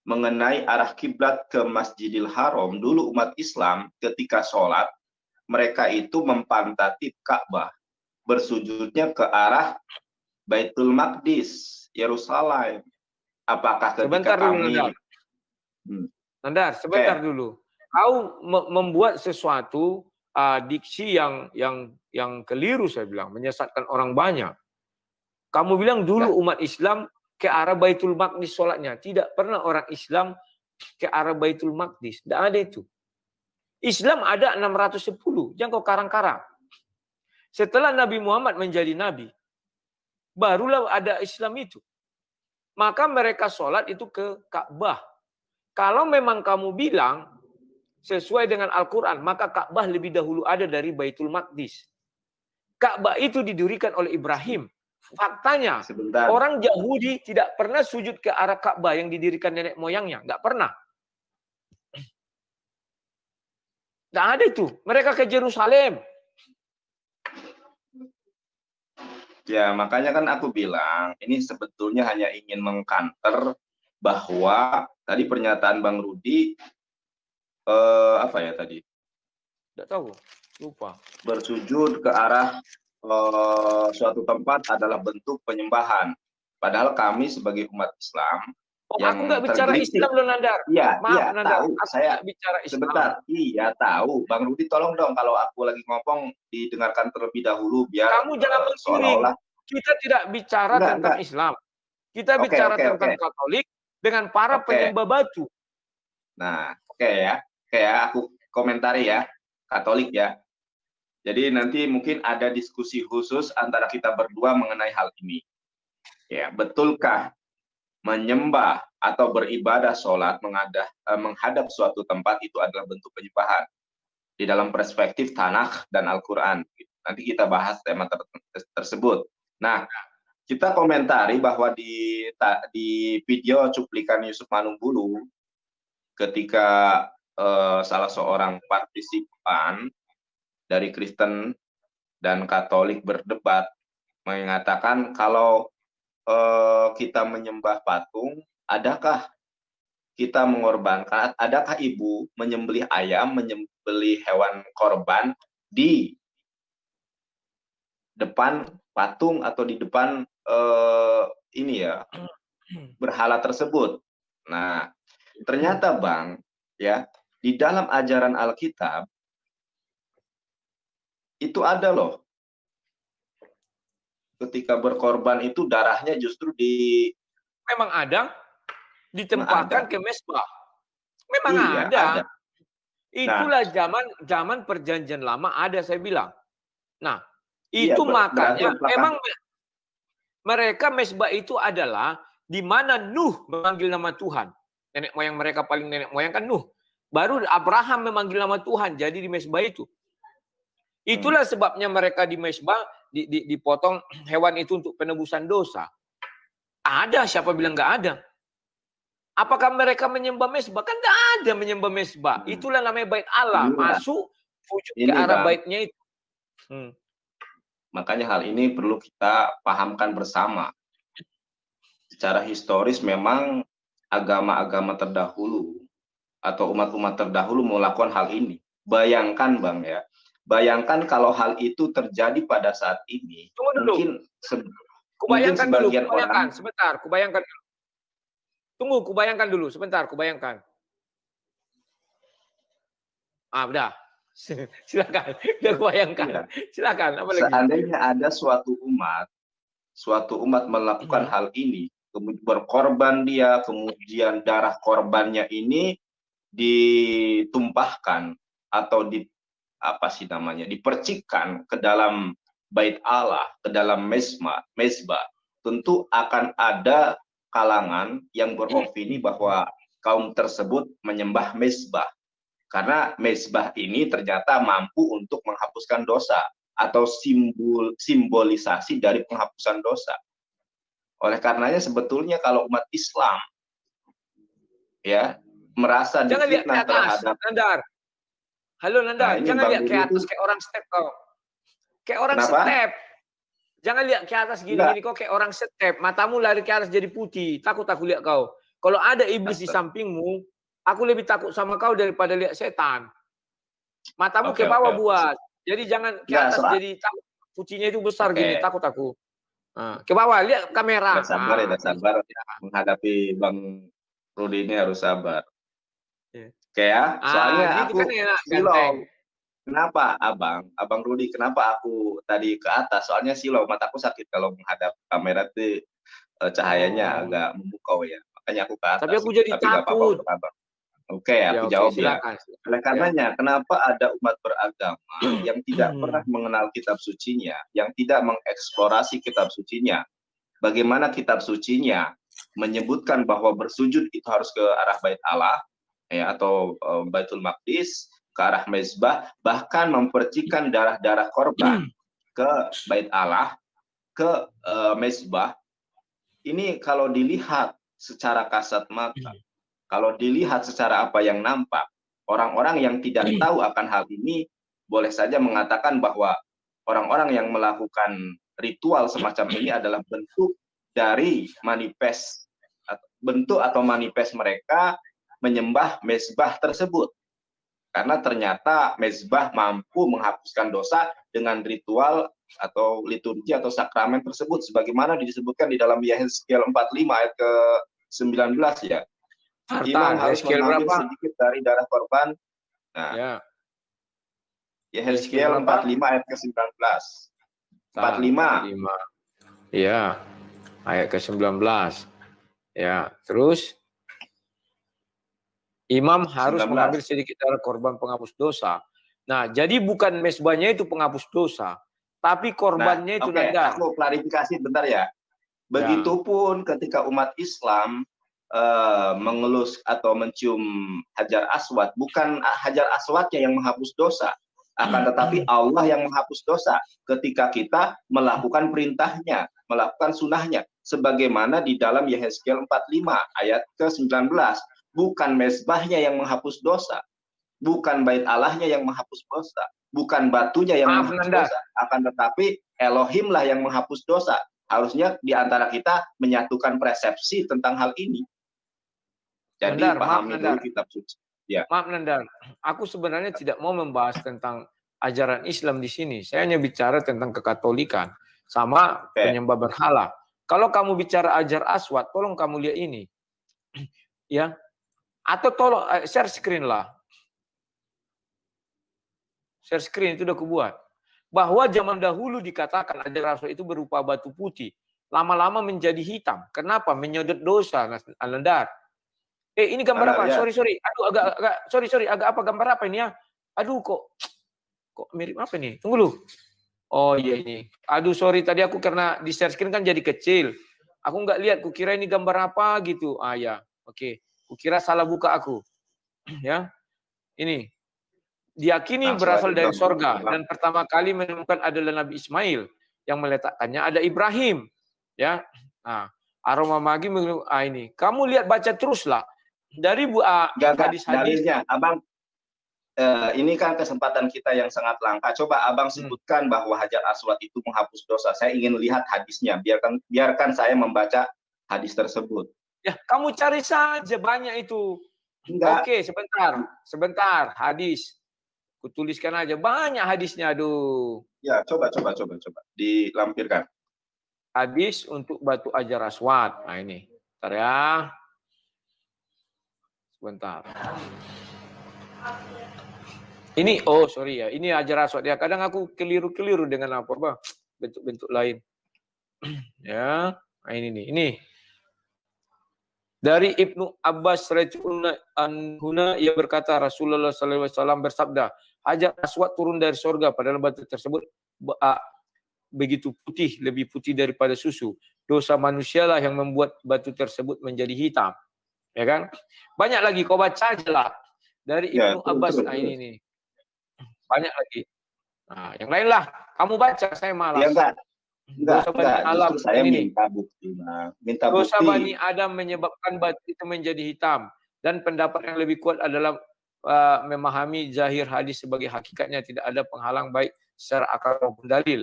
mengenai arah kiblat ke Masjidil Haram, dulu umat Islam ketika sholat, mereka itu mempantati Ka'bah, bersujudnya ke arah Baitul Maqdis, Yerusalem. Apakah ketika sebentar kami... Dulu. Hmm. Nandar, sebentar okay. dulu. Kau membuat sesuatu uh, diksi yang yang yang keliru saya bilang, menyesatkan orang banyak. Kamu bilang dulu umat Islam ke arah Baitul Maqdis sholatnya. Tidak pernah orang Islam ke arah Baitul Maqdis. Tidak ada itu. Islam ada 610. Jangan kau karang-karang. Setelah Nabi Muhammad menjadi Nabi, barulah ada Islam itu. Maka mereka sholat itu ke Ka'bah. Kalau memang kamu bilang sesuai dengan Al-Quran, maka Ka'bah lebih dahulu ada dari Baitul Maqdis. Ka'bah itu didirikan oleh Ibrahim. Faktanya, Sebentar. orang Yahudi tidak pernah sujud ke arah Ka'bah yang didirikan nenek moyangnya. Nggak pernah. Nggak ada itu. Mereka ke Jerusalem. Ya, makanya kan aku bilang, ini sebetulnya hanya ingin mengkanter bahwa tadi pernyataan Bang Rudi, eh, apa ya tadi? Tidak tahu, lupa. Bersujud ke arah uh, suatu tempat adalah bentuk penyembahan. Padahal kami sebagai umat Islam Oh, yang aku nggak bicara Islam loh Nandar. Iya, Maaf, iya, Nandar. tahu. Aku saya bicara Islam. Sebentar. Iya, tahu. Bang Rudi tolong dong kalau aku lagi ngomong didengarkan terlebih dahulu biar Kamu jangan uh, menggiring. Kita tidak bicara enggak, tentang enggak. Islam. Kita okay, bicara okay, tentang okay. Katolik dengan para okay. penyembah batu. Nah, oke okay ya. Oke okay ya, aku komentari ya. Katolik ya. Jadi nanti mungkin ada diskusi khusus antara kita berdua mengenai hal ini. Ya, betulkah menyembah atau beribadah sholat mengadah, eh, menghadap suatu tempat itu adalah bentuk penyembahan di dalam perspektif tanah dan Al-Quran. Nanti kita bahas tema ter tersebut. Nah, kita komentari bahwa di di video cuplikan Yusuf Manumbulu ketika eh, salah seorang partisipan dari Kristen dan Katolik berdebat mengatakan kalau eh, kita menyembah patung, adakah kita mengorbankan, adakah ibu menyembelih ayam, menyembelih hewan korban di depan patung atau di depan eh, ini ya berhala tersebut. Nah, ternyata Bang, ya, di dalam ajaran Alkitab itu ada loh. Ketika berkorban itu darahnya justru di memang ada ditempatkan ke mesbah. Memang iya, ada. ada. Itulah nah, zaman zaman perjanjian lama ada saya bilang. Nah, iya, itu makanya memang mereka mesbah itu adalah di mana Nuh memanggil nama Tuhan. Nenek moyang mereka paling nenek moyang kan Nuh. Baru Abraham memanggil nama Tuhan jadi di mesbah itu. Itulah sebabnya mereka di mesbah dipotong hewan itu untuk penebusan dosa. Ada, siapa bilang nggak ada? Apakah mereka menyembah mesbah? Kan nggak ada menyembah mesbah. Hmm. Itulah namanya bait Allah. Masuk wujud ke arah baitnya itu. Hmm. Makanya hal ini perlu kita pahamkan bersama. Secara historis memang agama-agama terdahulu atau umat-umat terdahulu melakukan hal ini. Bayangkan Bang ya, Bayangkan kalau hal itu terjadi pada saat ini, Tunggu dulu. mungkin, se kubayangkan mungkin sebagian dulu, kubayangkan, orang sebentar, kubayangkan dulu. Tunggu, kubayangkan dulu, sebentar, kubayangkan. Ah, udah. Silakan, udah kubayangkan. Ya. Silakan, apa lagi? Seandainya ada suatu umat, suatu umat melakukan hmm. hal ini, kemudian berkorban dia, kemudian darah korbannya ini ditumpahkan atau di apa sih namanya dipercikkan ke dalam bait Allah, ke dalam mesma, mesbah. tentu akan ada kalangan yang beropini bahwa kaum tersebut menyembah mesbah. Karena mesbah ini ternyata mampu untuk menghapuskan dosa atau simbol simbolisasi dari penghapusan dosa. Oleh karenanya sebetulnya kalau umat Islam ya merasa jangan atas, terhadap. Halo Nandar, nah, jangan lihat ke atas kayak orang step kau. Kayak orang Kenapa? step. Jangan lihat ke atas gini-gini kok kayak orang step. Matamu lari ke atas jadi putih. Takut aku lihat kau. Kalau ada iblis di sampingmu, aku lebih takut sama kau daripada lihat setan. Matamu okay, ke bawah okay. buat. Jadi jangan ke ya, atas ya, jadi takut. Putihnya itu besar okay. gini, takut aku. Nah, ke bawah, lihat kamera. Ya, sabar ya, sabar. Ya. Menghadapi Bang Rudi ini harus sabar. Yeah. Oke ya, soalnya ah, aku kan silong. Kenapa abang, abang Rudi, kenapa aku tadi ke atas? Soalnya silau, mataku sakit kalau menghadap kamera itu eh, cahayanya oh. agak memukau ya makanya aku ke atas. Tapi aku jadi Tapi takut. Apa -apa. Oke, okay, aku ya, jawab okay, ya. Oleh karenanya, ya. kenapa ada umat beragama yang tidak pernah mengenal kitab sucinya, yang tidak mengeksplorasi kitab sucinya, bagaimana kitab sucinya menyebutkan bahwa bersujud itu harus ke arah bait Allah, ya atau uh, baitul maqdis, ke arah mezbah, bahkan mempercikan darah-darah korban hmm. ke bait Allah, ke uh, mezbah. Ini kalau dilihat secara kasat mata. Hmm. Kalau dilihat secara apa yang nampak, orang-orang yang tidak hmm. tahu akan hal ini boleh saja mengatakan bahwa orang-orang yang melakukan ritual semacam ini adalah bentuk dari manifest bentuk atau manifest mereka menyembah mezbah tersebut. Karena ternyata mezbah mampu menghapuskan dosa dengan ritual atau liturgi atau sakramen tersebut sebagaimana disebutkan di dalam Yehezkiel 45 ayat ke 19 ya. Harta, Imam harus mengambil berapa? sedikit dari darah korban. Nah, ya. Yehezkiel 45 ayat ke-19. 45. 45. Iya. Ayat ke-19. Ya, terus Imam harus 19. mengambil sedikit darah korban penghapus dosa. Nah, jadi bukan mesbahnya itu penghapus dosa, tapi korbannya nah, itu okay. Aku klarifikasi bentar ya. Begitupun ya. ketika umat Islam uh, mengelus atau mencium hajar aswad, bukan hajar aswadnya yang menghapus dosa, akan tetapi Allah yang menghapus dosa ketika kita melakukan perintahnya, melakukan sunnahnya. Sebagaimana di dalam Yehezkiel 45 ayat ke-19, bukan mesbahnya yang menghapus dosa, bukan bait Allahnya yang menghapus dosa, bukan batunya yang Maaf, menghapus dosa, akan tetapi Elohim lah yang menghapus dosa harusnya di antara kita menyatukan persepsi tentang hal ini. Jadi Nandar, pahami maaf, dulu kitab suci. Ya. Maaf Nandar, aku sebenarnya tidak mau membahas tentang ajaran Islam di sini. Saya hanya bicara tentang kekatolikan sama okay. penyembah berhala. Kalau kamu bicara ajar aswad, tolong kamu lihat ini. ya. Atau tolong eh, share screen lah. Share screen itu udah kubuat bahwa zaman dahulu dikatakan ajar rasul itu berupa batu putih, lama-lama menjadi hitam. Kenapa? Menyodot dosa, Alandar. Eh, ini gambar apa? Sorry, sorry. Aduh, agak, agak, sorry, sorry. Agak apa gambar apa ini ya? Aduh, kok, kok mirip apa nih? Tunggu dulu. Oh iya ini. Aduh, sorry. Tadi aku karena di share screen kan jadi kecil. Aku nggak lihat. Kukira ini gambar apa gitu. Ah ya, oke. Okay. Kukira salah buka aku. ya, ini. Diyakini nah, berasal dari sorga dan pertama kali menemukan adalah Nabi Ismail yang meletakkannya. Ada Ibrahim. Ya. Nah, aroma magi ah ini. Kamu lihat baca teruslah. Dari bu ah, hadis hadisnya abang eh, ini kan kesempatan kita yang sangat langka. Coba abang hmm. sebutkan hmm. bahwa hajar aswad itu menghapus dosa. Saya ingin lihat hadisnya. Biarkan biarkan saya membaca hadis tersebut ya kamu cari saja banyak itu Enggak. Oke, sebentar. Sebentar. Hadis. Kutuliskan aja banyak hadisnya aduh. Ya, coba coba coba coba dilampirkan. Hadis untuk batu ajar aswad. Nah ini. Bentar ya. Sebentar. Ini oh sorry ya, ini ajar aswad ya. Kadang aku keliru-keliru dengan apa apa bentuk-bentuk lain. ya, nah ini nih. Ini dari Ibnu Abbas radhiyallahu ia berkata Rasulullah SAW bersabda, Hajar Aswad turun dari sorga padahal batu tersebut begitu putih, lebih putih daripada susu. dosa manusialah yang membuat batu tersebut menjadi hitam. Ya kan? Banyak lagi kau baca aja lah dari ya, Ibnu Abbas nah ini nih. Banyak lagi. Nah, yang lain lah. Kamu baca, saya malas. Ya. Enggak, dosa Bani Adam saya ini minta bukti, Minta dosa bukti. Bani Adam menyebabkan batu itu menjadi hitam. Dan pendapat yang lebih kuat adalah uh, memahami zahir hadis sebagai hakikatnya tidak ada penghalang baik secara akal maupun dalil.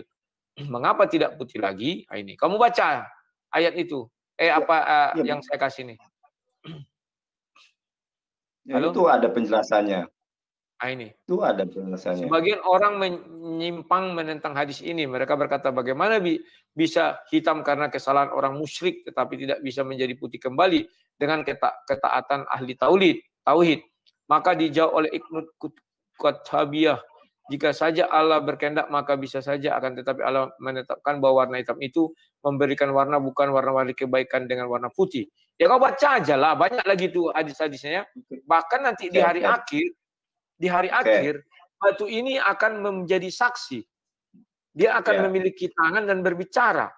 Mengapa tidak putih lagi? Nah, ini kamu baca ayat itu. Eh ya, apa uh, ya, yang saya kasih nih? Ya, Halo? Itu ada penjelasannya. Nah, ini. Itu ada penjelasannya. Sebagian orang menyimpang menentang hadis ini. Mereka berkata bagaimana bi bisa hitam karena kesalahan orang musyrik tetapi tidak bisa menjadi putih kembali dengan keta ketaatan ahli tauhid. Tauhid. Maka dijawab oleh Ibnu Qutbiyah jika saja Allah berkehendak maka bisa saja akan tetapi Allah menetapkan bahwa warna hitam itu memberikan warna bukan warna-warni kebaikan dengan warna putih. Ya kau baca aja lah, banyak lagi tuh hadis-hadisnya. Bahkan nanti di hari akhir, di hari akhir batu ini akan menjadi saksi. Dia akan ya. memiliki tangan dan berbicara.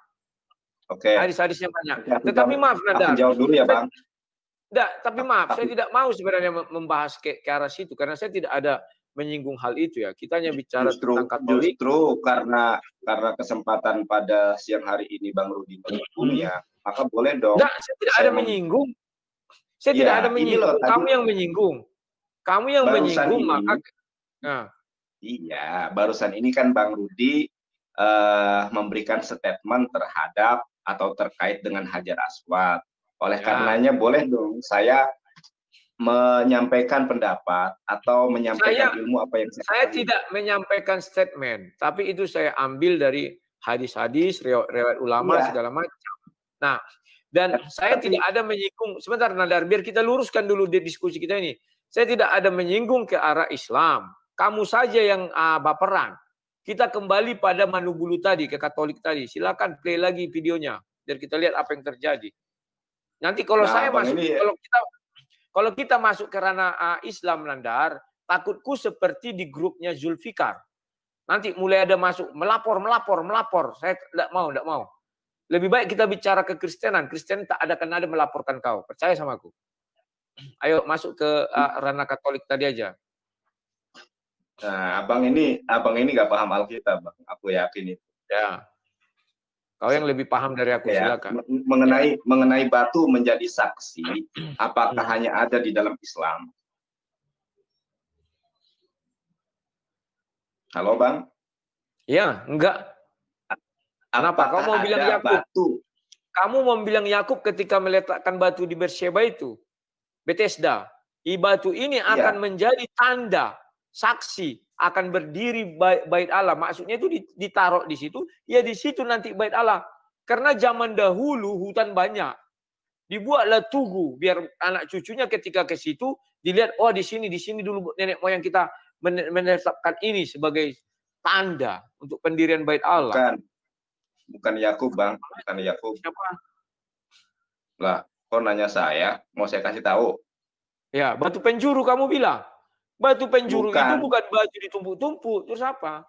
Oke. Okay. Hadis-hadisnya banyak. Tetapi maaf Nada. Jawab dulu ya Bang. Tidak, tapi maaf, saya tidak mau sebenarnya membahas ke, ke arah situ karena saya tidak ada menyinggung hal itu ya. Kita hanya bicara justru, tentang Katolik. Justru karena karena kesempatan pada siang hari ini Bang Rudi menyinggung hmm. ya, maka boleh dong. Enggak, saya tidak saya ada menyinggung. Saya ya, tidak ada menyinggung. Loh, Kamu tadi, yang menyinggung. Kamu yang menyinggung ini, maka nah. Iya, barusan ini kan Bang Rudi uh, memberikan statement terhadap atau terkait dengan Hajar Aswad. Oleh ya. karenanya boleh dong saya menyampaikan pendapat atau menyampaikan saya, ilmu apa yang saya Saya tidak menyampaikan statement, tapi itu saya ambil dari hadis-hadis, riwayat ulama ya. segala macam. Nah, dan ya, saya tapi, tidak ada menyinggung sebentar Nadar biar kita luruskan dulu di diskusi kita ini. Saya tidak ada menyinggung ke arah Islam. Kamu saja yang uh, baperan. Kita kembali pada Manubulu tadi, ke Katolik tadi. Silakan play lagi videonya biar kita lihat apa yang terjadi. Nanti kalau nah, saya masuk, ini, kalau kita kalau kita masuk ke ranah uh, Islam Nandar, takutku seperti di grupnya Zulfikar. Nanti mulai ada masuk melapor, melapor, melapor. Saya tidak mau, tidak mau. Lebih baik kita bicara ke Kristenan. Kristen tak ada kan ada melaporkan kau. Percaya sama aku. Ayo masuk ke uh, ranah Katolik tadi aja. Nah, abang ini, abang ini gak paham Alkitab, bang. Aku yakin itu. Ya. Kau yang lebih paham dari aku, ya, silakan. Mengenai mengenai batu menjadi saksi, apakah hmm. hanya ada di dalam Islam? Halo, Bang? Ya, enggak. Kenapa? Kau mau bilang Yakub? Batu? Kamu mau bilang Yakub ketika meletakkan batu di Bersheba itu, Bethesda. Batu ini ya. akan menjadi tanda, saksi akan berdiri bait Allah. Maksudnya itu ditaruh di situ, ya di situ nanti bait Allah. Karena zaman dahulu hutan banyak. Dibuatlah tugu biar anak cucunya ketika ke situ dilihat oh di sini di sini dulu nenek moyang kita menetapkan ini sebagai tanda untuk pendirian bait Allah. Bukan. Bukan Yakub, Bang. Bukan Yakub. Siapa? Lah, kok nanya saya, mau saya kasih tahu. Ya, batu penjuru kamu bilang. Batu penjuru bukan. itu bukan batu ditumpuk-tumpuk, terus apa?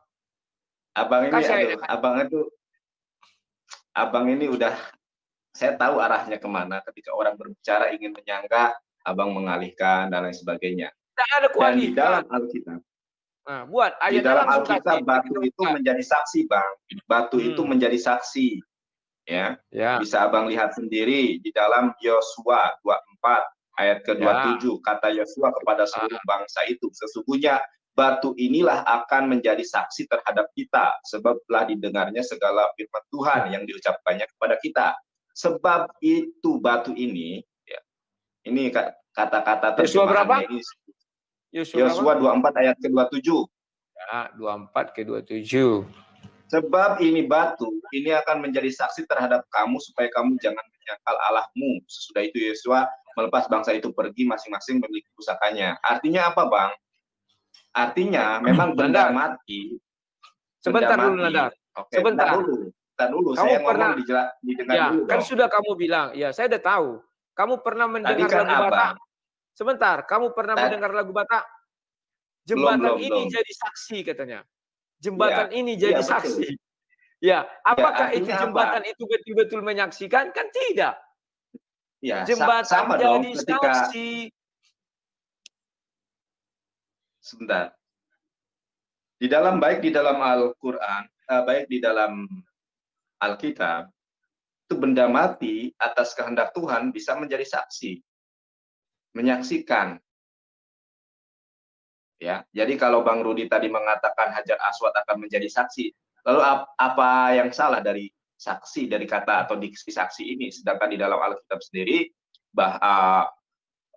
Abang ini, aduh, abang itu, abang ini udah, saya tahu arahnya ke mana. Ketika orang berbicara ingin menyangka, abang mengalihkan dan lain sebagainya. Tidak ada kualitas. di dalam Alkitab, Nah, buat ayat di dalam Alkitab batu itu menjadi saksi, Bang. Batu hmm. itu menjadi saksi. Ya. ya. Bisa Abang lihat sendiri di dalam Yosua 24 Ayat ke-27, ya. kata Yosua kepada seluruh ah. bangsa itu, sesungguhnya batu inilah akan menjadi saksi terhadap kita, sebab telah didengarnya segala firman Tuhan yang diucapkannya kepada kita. Sebab itu batu ini, ya, ini kata-kata Yosua berapa? Ini, Yosua 24 ayat ke-27. Ya, 24 ke-27. Sebab ini batu, ini akan menjadi saksi terhadap kamu supaya kamu jangan menyangkal Allahmu. Sesudah itu Yosua melepas bangsa itu pergi masing-masing memiliki pusakanya. Artinya apa, Bang? Artinya memang benda mati. Sebentar dulu, Nadar. Oke, sebentar dulu. Sebentar dulu. Kamu saya pernah didengar ya, dulu. Kan dong. sudah kamu bilang, ya saya udah tahu. Kamu pernah mendengar kan lagu Batak? Sebentar, kamu pernah Tadi. mendengar lagu Batak? Jembatan belum, belum, ini belum. jadi saksi katanya. Jembatan ya, ini jadi ya, saksi. Ya, apakah ya, itu jembatan apa? itu betul-betul menyaksikan? Kan tidak. Ya, jembatan sama jadi dong ketika saksi. Sebentar. Di dalam baik di dalam Al-Qur'an, uh, baik di dalam Alkitab, itu benda mati atas kehendak Tuhan bisa menjadi saksi. Menyaksikan. Ya, jadi kalau Bang Rudi tadi mengatakan Hajar Aswad akan menjadi saksi, Lalu apa yang salah dari saksi dari kata atau diksi saksi ini? Sedangkan di dalam Alkitab sendiri bah uh,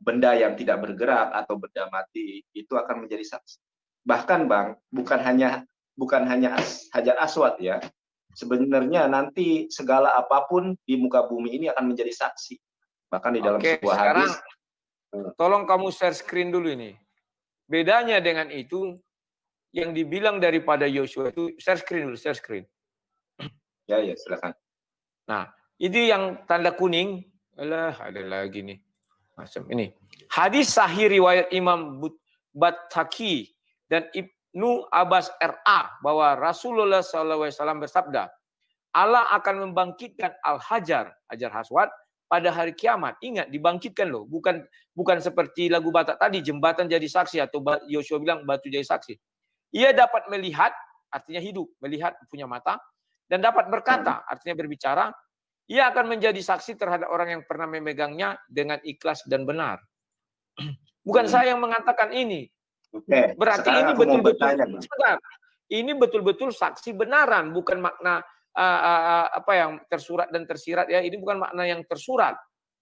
benda yang tidak bergerak atau benda mati itu akan menjadi saksi. Bahkan Bang, bukan hanya bukan hanya hajar aswad ya. Sebenarnya nanti segala apa pun di muka bumi ini akan menjadi saksi. Bahkan di dalam Oke, sebuah sekarang, hadis. Tolong kamu share screen dulu ini. Bedanya dengan itu yang dibilang daripada Yosua itu share screen dulu, share screen. Ya, ya, silakan. Nah, ini yang tanda kuning. Alah, ada lagi nih. Macam ini. Hadis sahih riwayat Imam Bathaki dan Ibnu Abbas RA bahwa Rasulullah SAW bersabda, Allah akan membangkitkan Al-Hajar, Hajar Haswad, pada hari kiamat. Ingat, dibangkitkan loh. Bukan bukan seperti lagu Batak tadi, jembatan jadi saksi atau Yosua bilang batu jadi saksi. Ia dapat melihat, artinya hidup, melihat punya mata, dan dapat berkata, artinya berbicara. Ia akan menjadi saksi terhadap orang yang pernah memegangnya dengan ikhlas dan benar. Bukan saya yang mengatakan ini. Oke. Berarti ini betul-betul ini betul-betul saksi benaran, bukan makna uh, uh, apa yang tersurat dan tersirat ya. Ini bukan makna yang tersurat.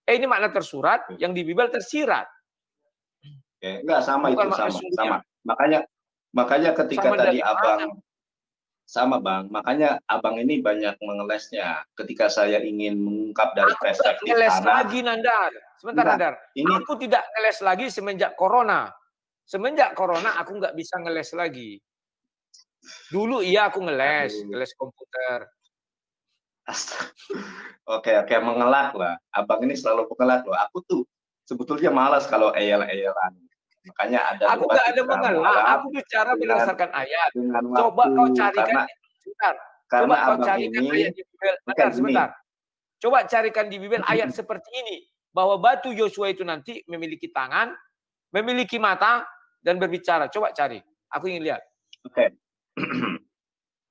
Eh ini makna tersurat, hmm. yang di Bible tersirat. Oke, enggak sama bukan itu sama, sama. Makanya Makanya ketika sama tadi abang mana? sama bang, makanya abang ini banyak mengelesnya. Ketika saya ingin mengungkap dari aku perspektif ngeles anak, lagi Nandar. Sebentar Enggak, Nandar. Ini aku tidak ngeles lagi semenjak corona. Semenjak corona aku nggak bisa ngeles lagi. Dulu iya aku ngeles, Aduh. ngeles komputer. Oke oke mengelak lah. Abang ini selalu mengelak loh. Aku tuh sebetulnya malas kalau eyel-eyelan. Makanya ada Aku nggak ada mengelak, aku bicara berdasarkan ayat. Coba kau carikan karena, sebentar. Coba kau carikan ini, ayat di Bibel. Bentar, sebentar. Coba carikan di Bibel ayat seperti ini bahwa batu Yosua itu nanti memiliki tangan, memiliki mata dan berbicara. Coba cari. Aku ingin lihat. Oke. Okay.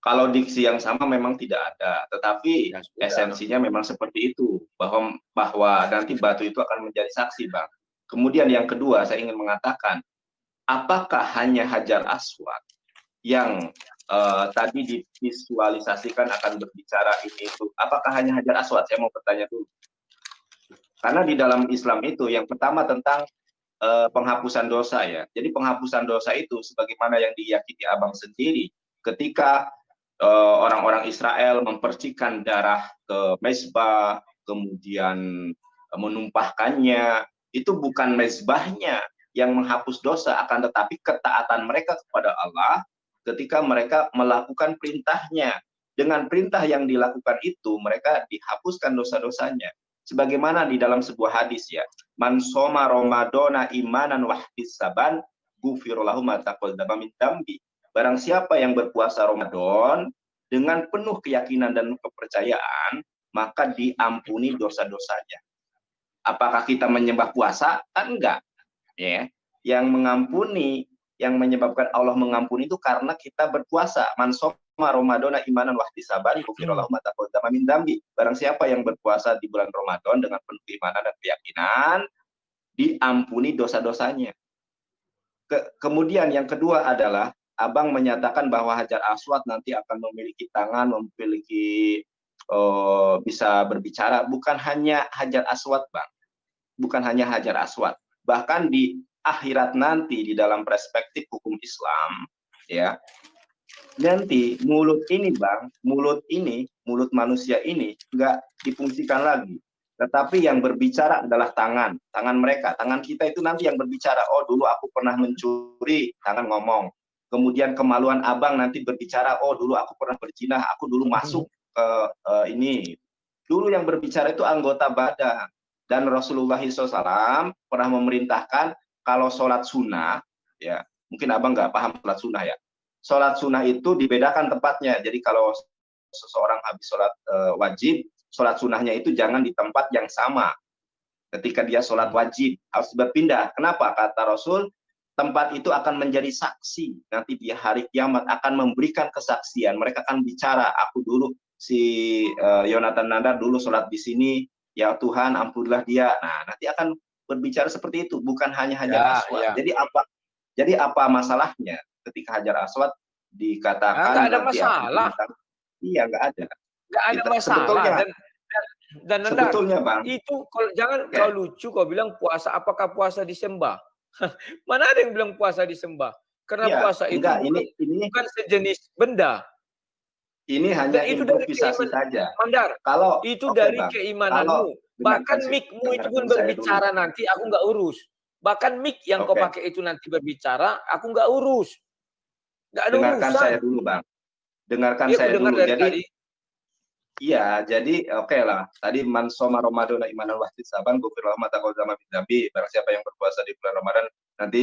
Kalau diksi yang sama memang tidak ada, tetapi ya, esensinya memang seperti itu bahwa bahwa nanti batu itu akan menjadi saksi, Bang. Kemudian yang kedua saya ingin mengatakan, apakah hanya Hajar Aswad yang uh, tadi divisualisasikan akan berbicara ini itu? Apakah hanya Hajar Aswad? Saya mau bertanya dulu. Karena di dalam Islam itu yang pertama tentang uh, penghapusan dosa ya. Jadi penghapusan dosa itu sebagaimana yang diyakini Abang sendiri ketika orang-orang uh, Israel mempercikan darah ke mezbah, kemudian menumpahkannya, itu bukan mezbahnya yang menghapus dosa, akan tetapi ketaatan mereka kepada Allah ketika mereka melakukan perintahnya. Dengan perintah yang dilakukan itu, mereka dihapuskan dosa-dosanya. Sebagaimana di dalam sebuah hadis ya, man soma Ramadana imanan wahdisaban gufirullahu mataqaddama min dambi. Barang siapa yang berpuasa Ramadan dengan penuh keyakinan dan kepercayaan, maka diampuni dosa-dosanya apakah kita menyembah puasa? Kan enggak. Ya. Yang mengampuni, yang menyebabkan Allah mengampuni itu karena kita berpuasa. Mansoma Ramadan imanan wahdi sabar, kufirullahu mata min dambi. Barang siapa yang berpuasa di bulan Ramadan dengan penuh keimanan dan keyakinan, diampuni dosa-dosanya. Ke, kemudian yang kedua adalah Abang menyatakan bahwa Hajar Aswad nanti akan memiliki tangan, memiliki uh, bisa berbicara. Bukan hanya hajar aswad bang. Bukan hanya hajar aswad. Bahkan di akhirat nanti di dalam perspektif hukum Islam ya. Nanti mulut ini bang mulut ini mulut manusia ini nggak difungsikan lagi. Tetapi yang berbicara adalah tangan tangan mereka. Tangan kita itu nanti yang berbicara oh dulu aku pernah mencuri tangan ngomong kemudian kemaluan abang nanti berbicara oh dulu aku pernah berzina aku dulu masuk uh, uh, ini dulu yang berbicara itu anggota badan dan Rasulullah SAW pernah memerintahkan kalau sholat sunnah ya mungkin abang nggak paham sholat sunnah ya sholat sunnah itu dibedakan tempatnya jadi kalau seseorang habis sholat uh, wajib, sholat sunnahnya itu jangan di tempat yang sama. Ketika dia sholat wajib, harus berpindah. Kenapa? Kata Rasul, tempat itu akan menjadi saksi. Nanti di hari kiamat akan memberikan kesaksian. Mereka akan bicara, aku dulu, si uh, Yonatan Nandar dulu sholat di sini, ya Tuhan ampunilah dia. Nah, nanti akan berbicara seperti itu, bukan hanya Hajar ya, Aswad. Ya. Jadi apa jadi apa masalahnya ketika Hajar Aswad dikatakan nah, ada masalah. Iya, nggak ada. Nggak ada masalah. Sebetulnya, dan, dan, dan sebetulnya bang. Itu kalau jangan okay. kau lucu kau bilang puasa. Apakah puasa disembah? Mana ada yang bilang puasa disembah? Karena ya, puasa itu enggak, ini, ini, bukan sejenis benda. Ini hanya Dan itu improvisasi saja. Mandar, kalau itu okay, dari bang. keimananmu. Bahkan mikmu itu pun berbicara nanti aku nggak urus. Bahkan mik yang okay. kau pakai itu nanti berbicara, aku nggak urus. Nggak ada Dengarkan urusan. saya dulu, Bang. Dengarkan ya, saya dulu. Jadi, tadi. Iya, jadi oke lah. Tadi man soma Ramadan imanan wahid saban gufir mata kau sama bidabi. Barang siapa yang berpuasa di bulan Ramadan nanti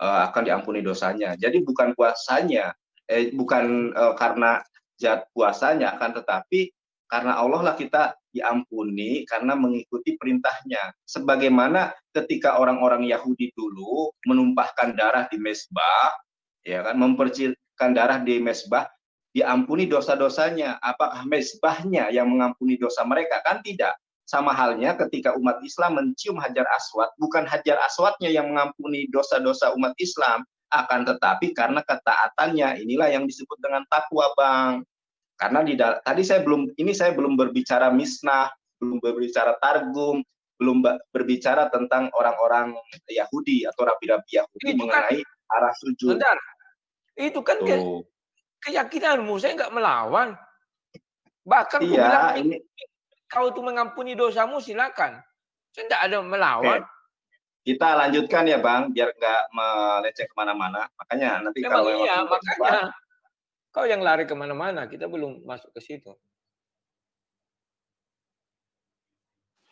uh, akan diampuni dosanya. Jadi bukan puasanya, eh, bukan uh, karena jat puasanya, akan tetapi karena Allah lah kita diampuni karena mengikuti perintahnya. Sebagaimana ketika orang-orang Yahudi dulu menumpahkan darah di mesbah, ya kan mempercilkan darah di mesbah diampuni dosa-dosanya. Apakah mesbahnya yang mengampuni dosa mereka? Kan tidak. Sama halnya ketika umat Islam mencium hajar aswad bukan hajar aswadnya yang mengampuni dosa-dosa umat Islam akan tetapi karena ketaatannya. Inilah yang disebut dengan takwa bang. Karena di tadi saya belum ini saya belum berbicara misnah belum berbicara targum belum berbicara tentang orang-orang Yahudi atau rabi-rabi Yahudi mengenai arah sujud. Bentar. Itu kan ke, keyakinanmu, saya nggak melawan. Bahkan iya, bilang, ini... kau itu mengampuni dosamu silakan. Saya tidak ada melawan. Oke. Kita lanjutkan ya Bang, biar nggak meleceh ke mana-mana. Makanya nanti Memang kalau iya, makanya kau yang lari ke mana-mana, kita belum masuk ke situ.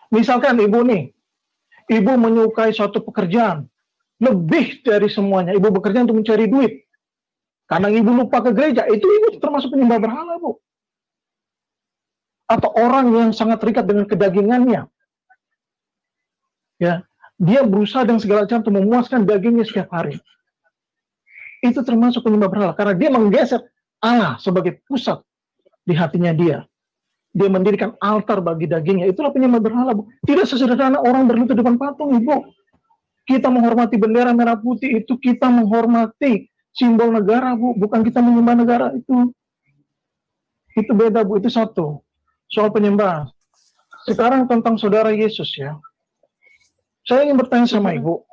Misalkan ibu nih, ibu menyukai suatu pekerjaan, lebih dari semuanya. Ibu bekerja untuk mencari duit. Karena ibu lupa ke gereja, itu ibu termasuk penyembah berhala, Bu. Atau orang yang sangat terikat dengan kedagingannya. Ya, dia berusaha dengan segala cara untuk memuaskan dagingnya setiap hari. Itu termasuk penyembah berhala karena dia menggeser Allah sebagai pusat di hatinya dia. Dia mendirikan altar bagi dagingnya. Itulah penyembah berhala, Bu. Tidak sesederhana orang berlutut depan patung, Ibu kita menghormati bendera merah putih itu kita menghormati simbol negara, Bu. Bukan kita menyembah negara itu. Itu beda, Bu. Itu satu. Soal penyembah. Sekarang tentang saudara Yesus ya. Saya ingin bertanya sama Ibu.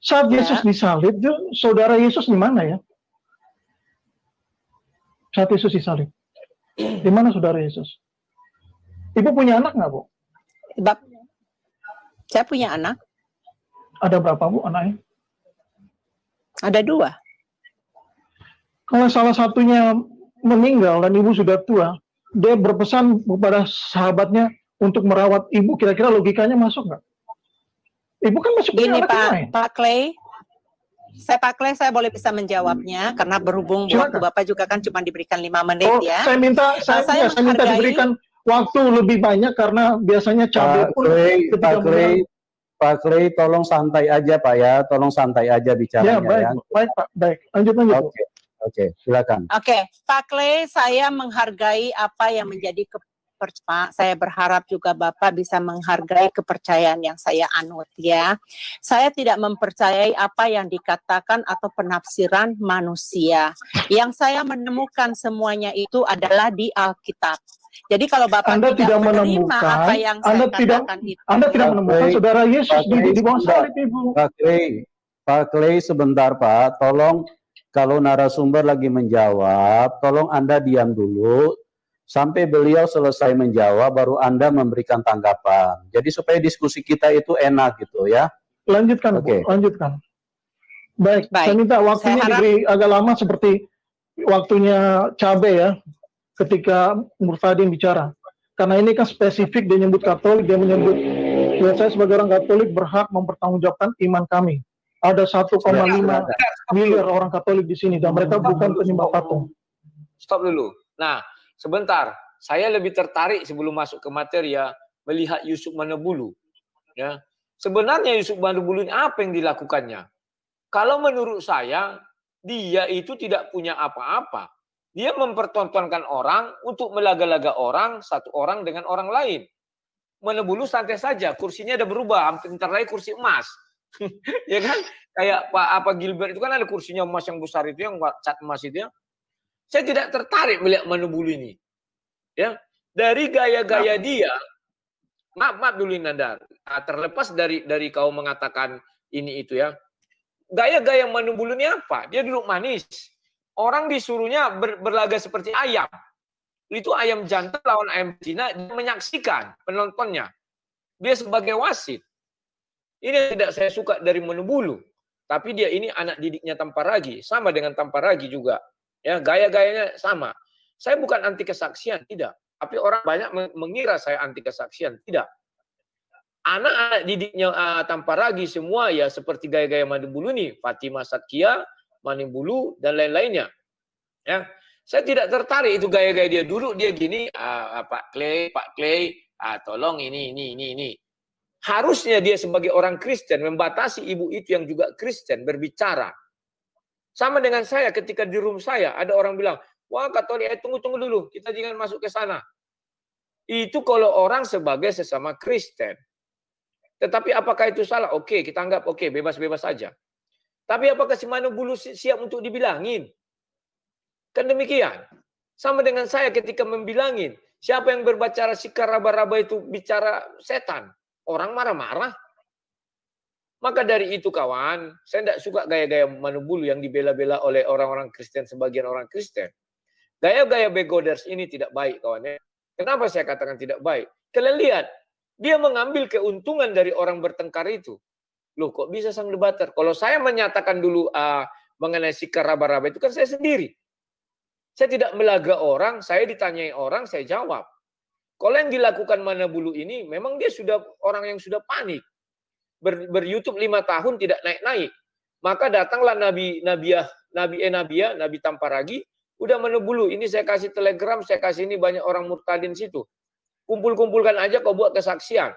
Saat ya. Yesus disalib, saudara Yesus di mana ya? Saat Yesus disalib. Di mana saudara Yesus? Ibu punya anak nggak, Bu? Bap, saya punya anak. Ada berapa Bu anaknya? Ada dua. Kalau salah satunya meninggal dan ibu sudah tua, dia berpesan kepada sahabatnya untuk merawat ibu, kira-kira logikanya masuk nggak? Ibu kan masuk Ini Pak? Pak Clay, saya Pak Clay, saya boleh bisa menjawabnya karena berhubung Silakan. waktu Bapak juga kan cuma diberikan lima menit oh, ya. Saya minta, saya, saya, ya, saya minta diberikan waktu lebih banyak karena biasanya cabai pun Clay, Pak Clay, Pak Clay, tolong santai aja Pak ya, tolong santai aja bicaranya ya. Baik, ya. baik Pak, baik. Lanjut lanjut. Oke, okay. oke, okay. silakan. Oke, okay. Pak Clay, saya menghargai apa yang menjadi ke Pak, saya berharap juga Bapak bisa menghargai kepercayaan yang saya anut ya. Saya tidak mempercayai apa yang dikatakan atau penafsiran manusia. Yang saya menemukan semuanya itu adalah di Alkitab. Jadi kalau Bapak Anda tidak, tidak menemukan apa yang Anda saya tidak itu, Anda tidak menemukan Clay, saudara Yesus di, di bawah salib Ibu. Pak Clay, Pak Clay sebentar Pak, tolong kalau narasumber lagi menjawab, tolong Anda diam dulu sampai beliau selesai menjawab baru Anda memberikan tanggapan. Jadi supaya diskusi kita itu enak gitu ya. Lanjutkan, Oke. Bu, lanjutkan. Baik, Baik, saya minta waktunya harap... diberi agak lama seperti waktunya cabe ya ketika Murtadin bicara. Karena ini kan spesifik dia menyebut Katolik, dia menyebut ya saya sebagai orang Katolik berhak mempertanggungjawabkan iman kami. Ada 1,5 miliar orang Katolik di sini dan mereka bukan penyembah patung. Stop dulu. Nah, sebentar. Saya lebih tertarik sebelum masuk ke materi ya melihat Yusuf Manubulu. Ya. Sebenarnya Yusuf Manubulu ini apa yang dilakukannya? Kalau menurut saya dia itu tidak punya apa-apa. Dia mempertontonkan orang untuk melaga-laga orang, satu orang dengan orang lain. Menebulu santai saja, kursinya ada berubah, hampir lagi kursi emas. ya kan? Kayak Pak apa Gilbert itu kan ada kursinya emas yang besar itu yang cat emas itu ya. Saya tidak tertarik melihat Manubulu ini. Ya, dari gaya-gaya dia, maaf maaf dulu Nanda, ah, terlepas dari dari kau mengatakan ini itu ya. Gaya-gaya Manubulu ini apa? Dia duduk manis, Orang disuruhnya ber, berlaga seperti ayam. Itu ayam jantan lawan ayam Cina menyaksikan penontonnya. Dia sebagai wasit. Ini tidak saya suka dari Menubulu. Tapi dia ini anak didiknya Tamparagi, sama dengan Tamparagi juga. Ya, gaya-gayanya sama. Saya bukan anti kesaksian, tidak. Tapi orang banyak mengira saya anti kesaksian, tidak. Anak-anak didiknya uh, Tamparagi semua ya seperti gaya-gaya Menubulu ini, Fatimah Satkia, Manibulu dan lain-lainnya. Ya, saya tidak tertarik itu gaya-gaya dia dulu dia gini, ah, Pak Clay, Pak Clay, ah, tolong ini, ini, ini, ini. Harusnya dia sebagai orang Kristen membatasi ibu itu yang juga Kristen berbicara. Sama dengan saya ketika di room saya ada orang bilang, wah Katolik, eh, tunggu tunggu dulu, kita jangan masuk ke sana. Itu kalau orang sebagai sesama Kristen. Tetapi apakah itu salah? Oke, kita anggap oke, bebas-bebas saja. Tapi apakah si Bulu siap untuk dibilangin? Kan demikian. Sama dengan saya ketika membilangin. Siapa yang berbicara sikar raba-raba itu bicara setan. Orang marah-marah. Maka dari itu kawan, saya tidak suka gaya-gaya Manu Bulu yang dibela-bela oleh orang-orang Kristen, sebagian orang Kristen. Gaya-gaya begoders ini tidak baik kawan. Ya. Kenapa saya katakan tidak baik? Kalian lihat, dia mengambil keuntungan dari orang bertengkar itu. Loh kok bisa sang debater? Kalau saya menyatakan dulu uh, mengenai sikar raba-raba itu kan saya sendiri. Saya tidak melaga orang, saya ditanyai orang, saya jawab. Kalau yang dilakukan mana bulu ini, memang dia sudah orang yang sudah panik. Ber, ber YouTube lima tahun tidak naik-naik. Maka datanglah Nabi Nabiah, Nabi Enabia, Nabi Tamparagi, udah menebulu. Ini saya kasih telegram, saya kasih ini banyak orang murtadin situ. Kumpul-kumpulkan aja kau buat kesaksian.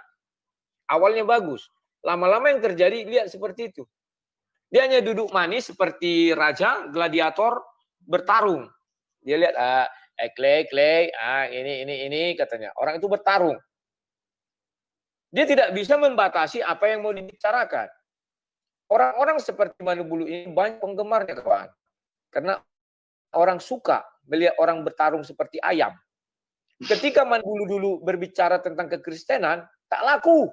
Awalnya bagus. Lama-lama yang terjadi lihat seperti itu. Dia hanya duduk manis seperti raja, gladiator, bertarung. Dia lihat, ah, eh, Clay, Clay, ah, ini, ini, ini, katanya. Orang itu bertarung. Dia tidak bisa membatasi apa yang mau dibicarakan. Orang-orang seperti Manu Bulu ini banyak penggemarnya, kawan. Karena orang suka melihat orang bertarung seperti ayam. Ketika Manu Bulu dulu berbicara tentang kekristenan, tak laku.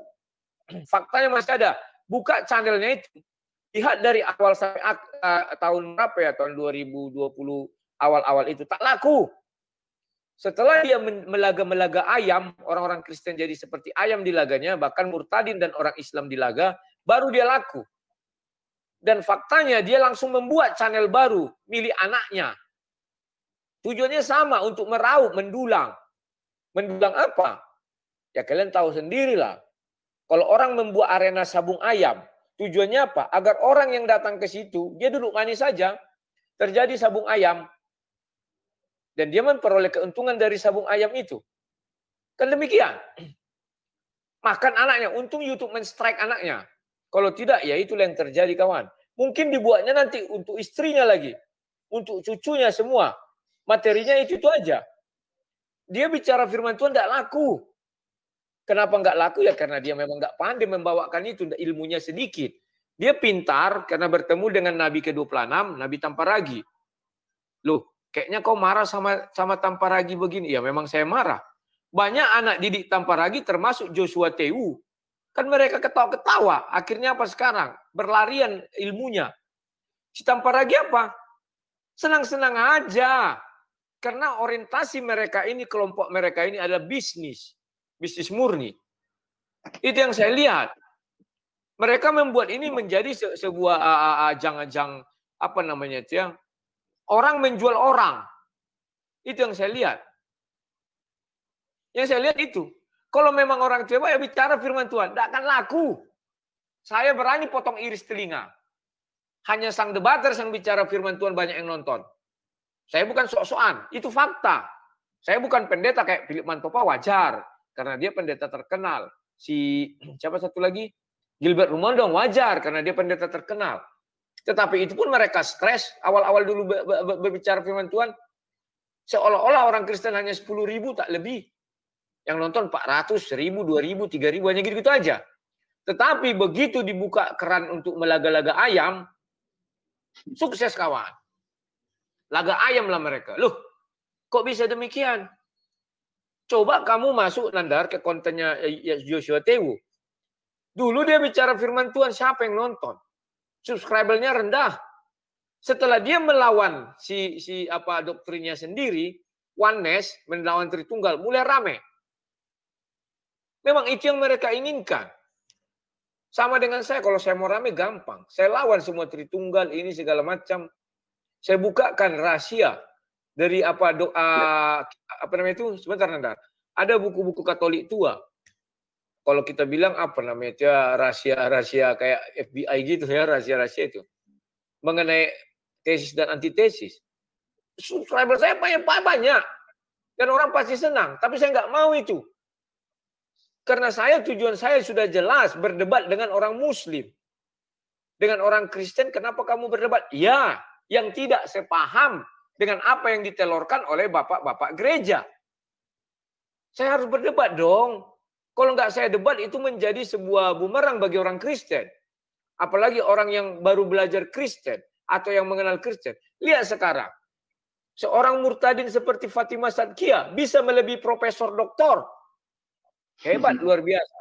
Faktanya masih ada. Buka channelnya itu. Lihat dari awal sampai uh, tahun berapa ya, tahun 2020 awal-awal itu. Tak laku. Setelah dia melaga-melaga ayam, orang-orang Kristen jadi seperti ayam di laganya, bahkan murtadin dan orang Islam di laga, baru dia laku. Dan faktanya dia langsung membuat channel baru, milik anaknya. Tujuannya sama untuk meraup, mendulang. Mendulang apa? Ya kalian tahu sendirilah. Kalau orang membuat arena sabung ayam, tujuannya apa? Agar orang yang datang ke situ, dia duduk manis saja, terjadi sabung ayam, dan dia memperoleh keuntungan dari sabung ayam itu. Kan demikian. Makan anaknya, untung YouTube men-strike anaknya. Kalau tidak, ya itulah yang terjadi kawan. Mungkin dibuatnya nanti untuk istrinya lagi. Untuk cucunya semua. Materinya itu, itu aja. Dia bicara firman Tuhan tidak laku. Kenapa nggak laku ya? Karena dia memang nggak pandai membawakan itu, ilmunya sedikit. Dia pintar karena bertemu dengan Nabi ke-26, Nabi Tamparagi. Loh, kayaknya kau marah sama sama Tamparagi begini. Ya memang saya marah. Banyak anak didik Tamparagi termasuk Joshua Teu. Kan mereka ketawa-ketawa. Akhirnya apa sekarang? Berlarian ilmunya. Si Tamparagi apa? Senang-senang aja. Karena orientasi mereka ini, kelompok mereka ini adalah bisnis bisnis murni. Itu yang saya lihat. Mereka membuat ini menjadi se sebuah ajang-ajang apa namanya itu ya. Orang menjual orang. Itu yang saya lihat. Yang saya lihat itu. Kalau memang orang coba ya bicara firman Tuhan, tidak akan laku. Saya berani potong iris telinga. Hanya sang debater yang bicara firman Tuhan banyak yang nonton. Saya bukan sok-sokan, itu fakta. Saya bukan pendeta kayak Philip Mantopa wajar karena dia pendeta terkenal. Si siapa satu lagi? Gilbert Rumondong wajar karena dia pendeta terkenal. Tetapi itu pun mereka stres awal-awal dulu berbicara firman Tuhan. Seolah-olah orang Kristen hanya 10 ribu tak lebih. Yang nonton 400, 1000, 2000, 3000 hanya gitu-gitu aja. Tetapi begitu dibuka keran untuk melaga-laga ayam, sukses kawan. Laga ayam lah mereka. Loh, kok bisa demikian? Coba kamu masuk Nandar ke kontennya eh, Joshua Tewu. Dulu dia bicara firman Tuhan, siapa yang nonton? Subscribernya rendah. Setelah dia melawan si si apa doktrinnya sendiri, oneness melawan Tritunggal, mulai rame. Memang itu yang mereka inginkan. Sama dengan saya, kalau saya mau rame gampang. Saya lawan semua Tritunggal, ini segala macam. Saya bukakan rahasia dari apa doa apa namanya itu sebentar Nandar. Ada buku-buku Katolik tua kalau kita bilang apa namanya itu ya rahasia-rahasia kayak FBI gitu ya rahasia-rahasia itu mengenai tesis dan antitesis. Subscriber saya banyak banyak dan orang pasti senang, tapi saya nggak mau itu karena saya tujuan saya sudah jelas berdebat dengan orang Muslim, dengan orang Kristen. Kenapa kamu berdebat? Ya, yang tidak sepaham dengan apa yang ditelorkan oleh bapak-bapak gereja. Saya harus berdebat dong. Kalau nggak saya debat itu menjadi sebuah bumerang bagi orang Kristen. Apalagi orang yang baru belajar Kristen atau yang mengenal Kristen. Lihat sekarang. Seorang murtadin seperti Fatimah Sadkia bisa melebihi profesor doktor. Hebat, luar biasa.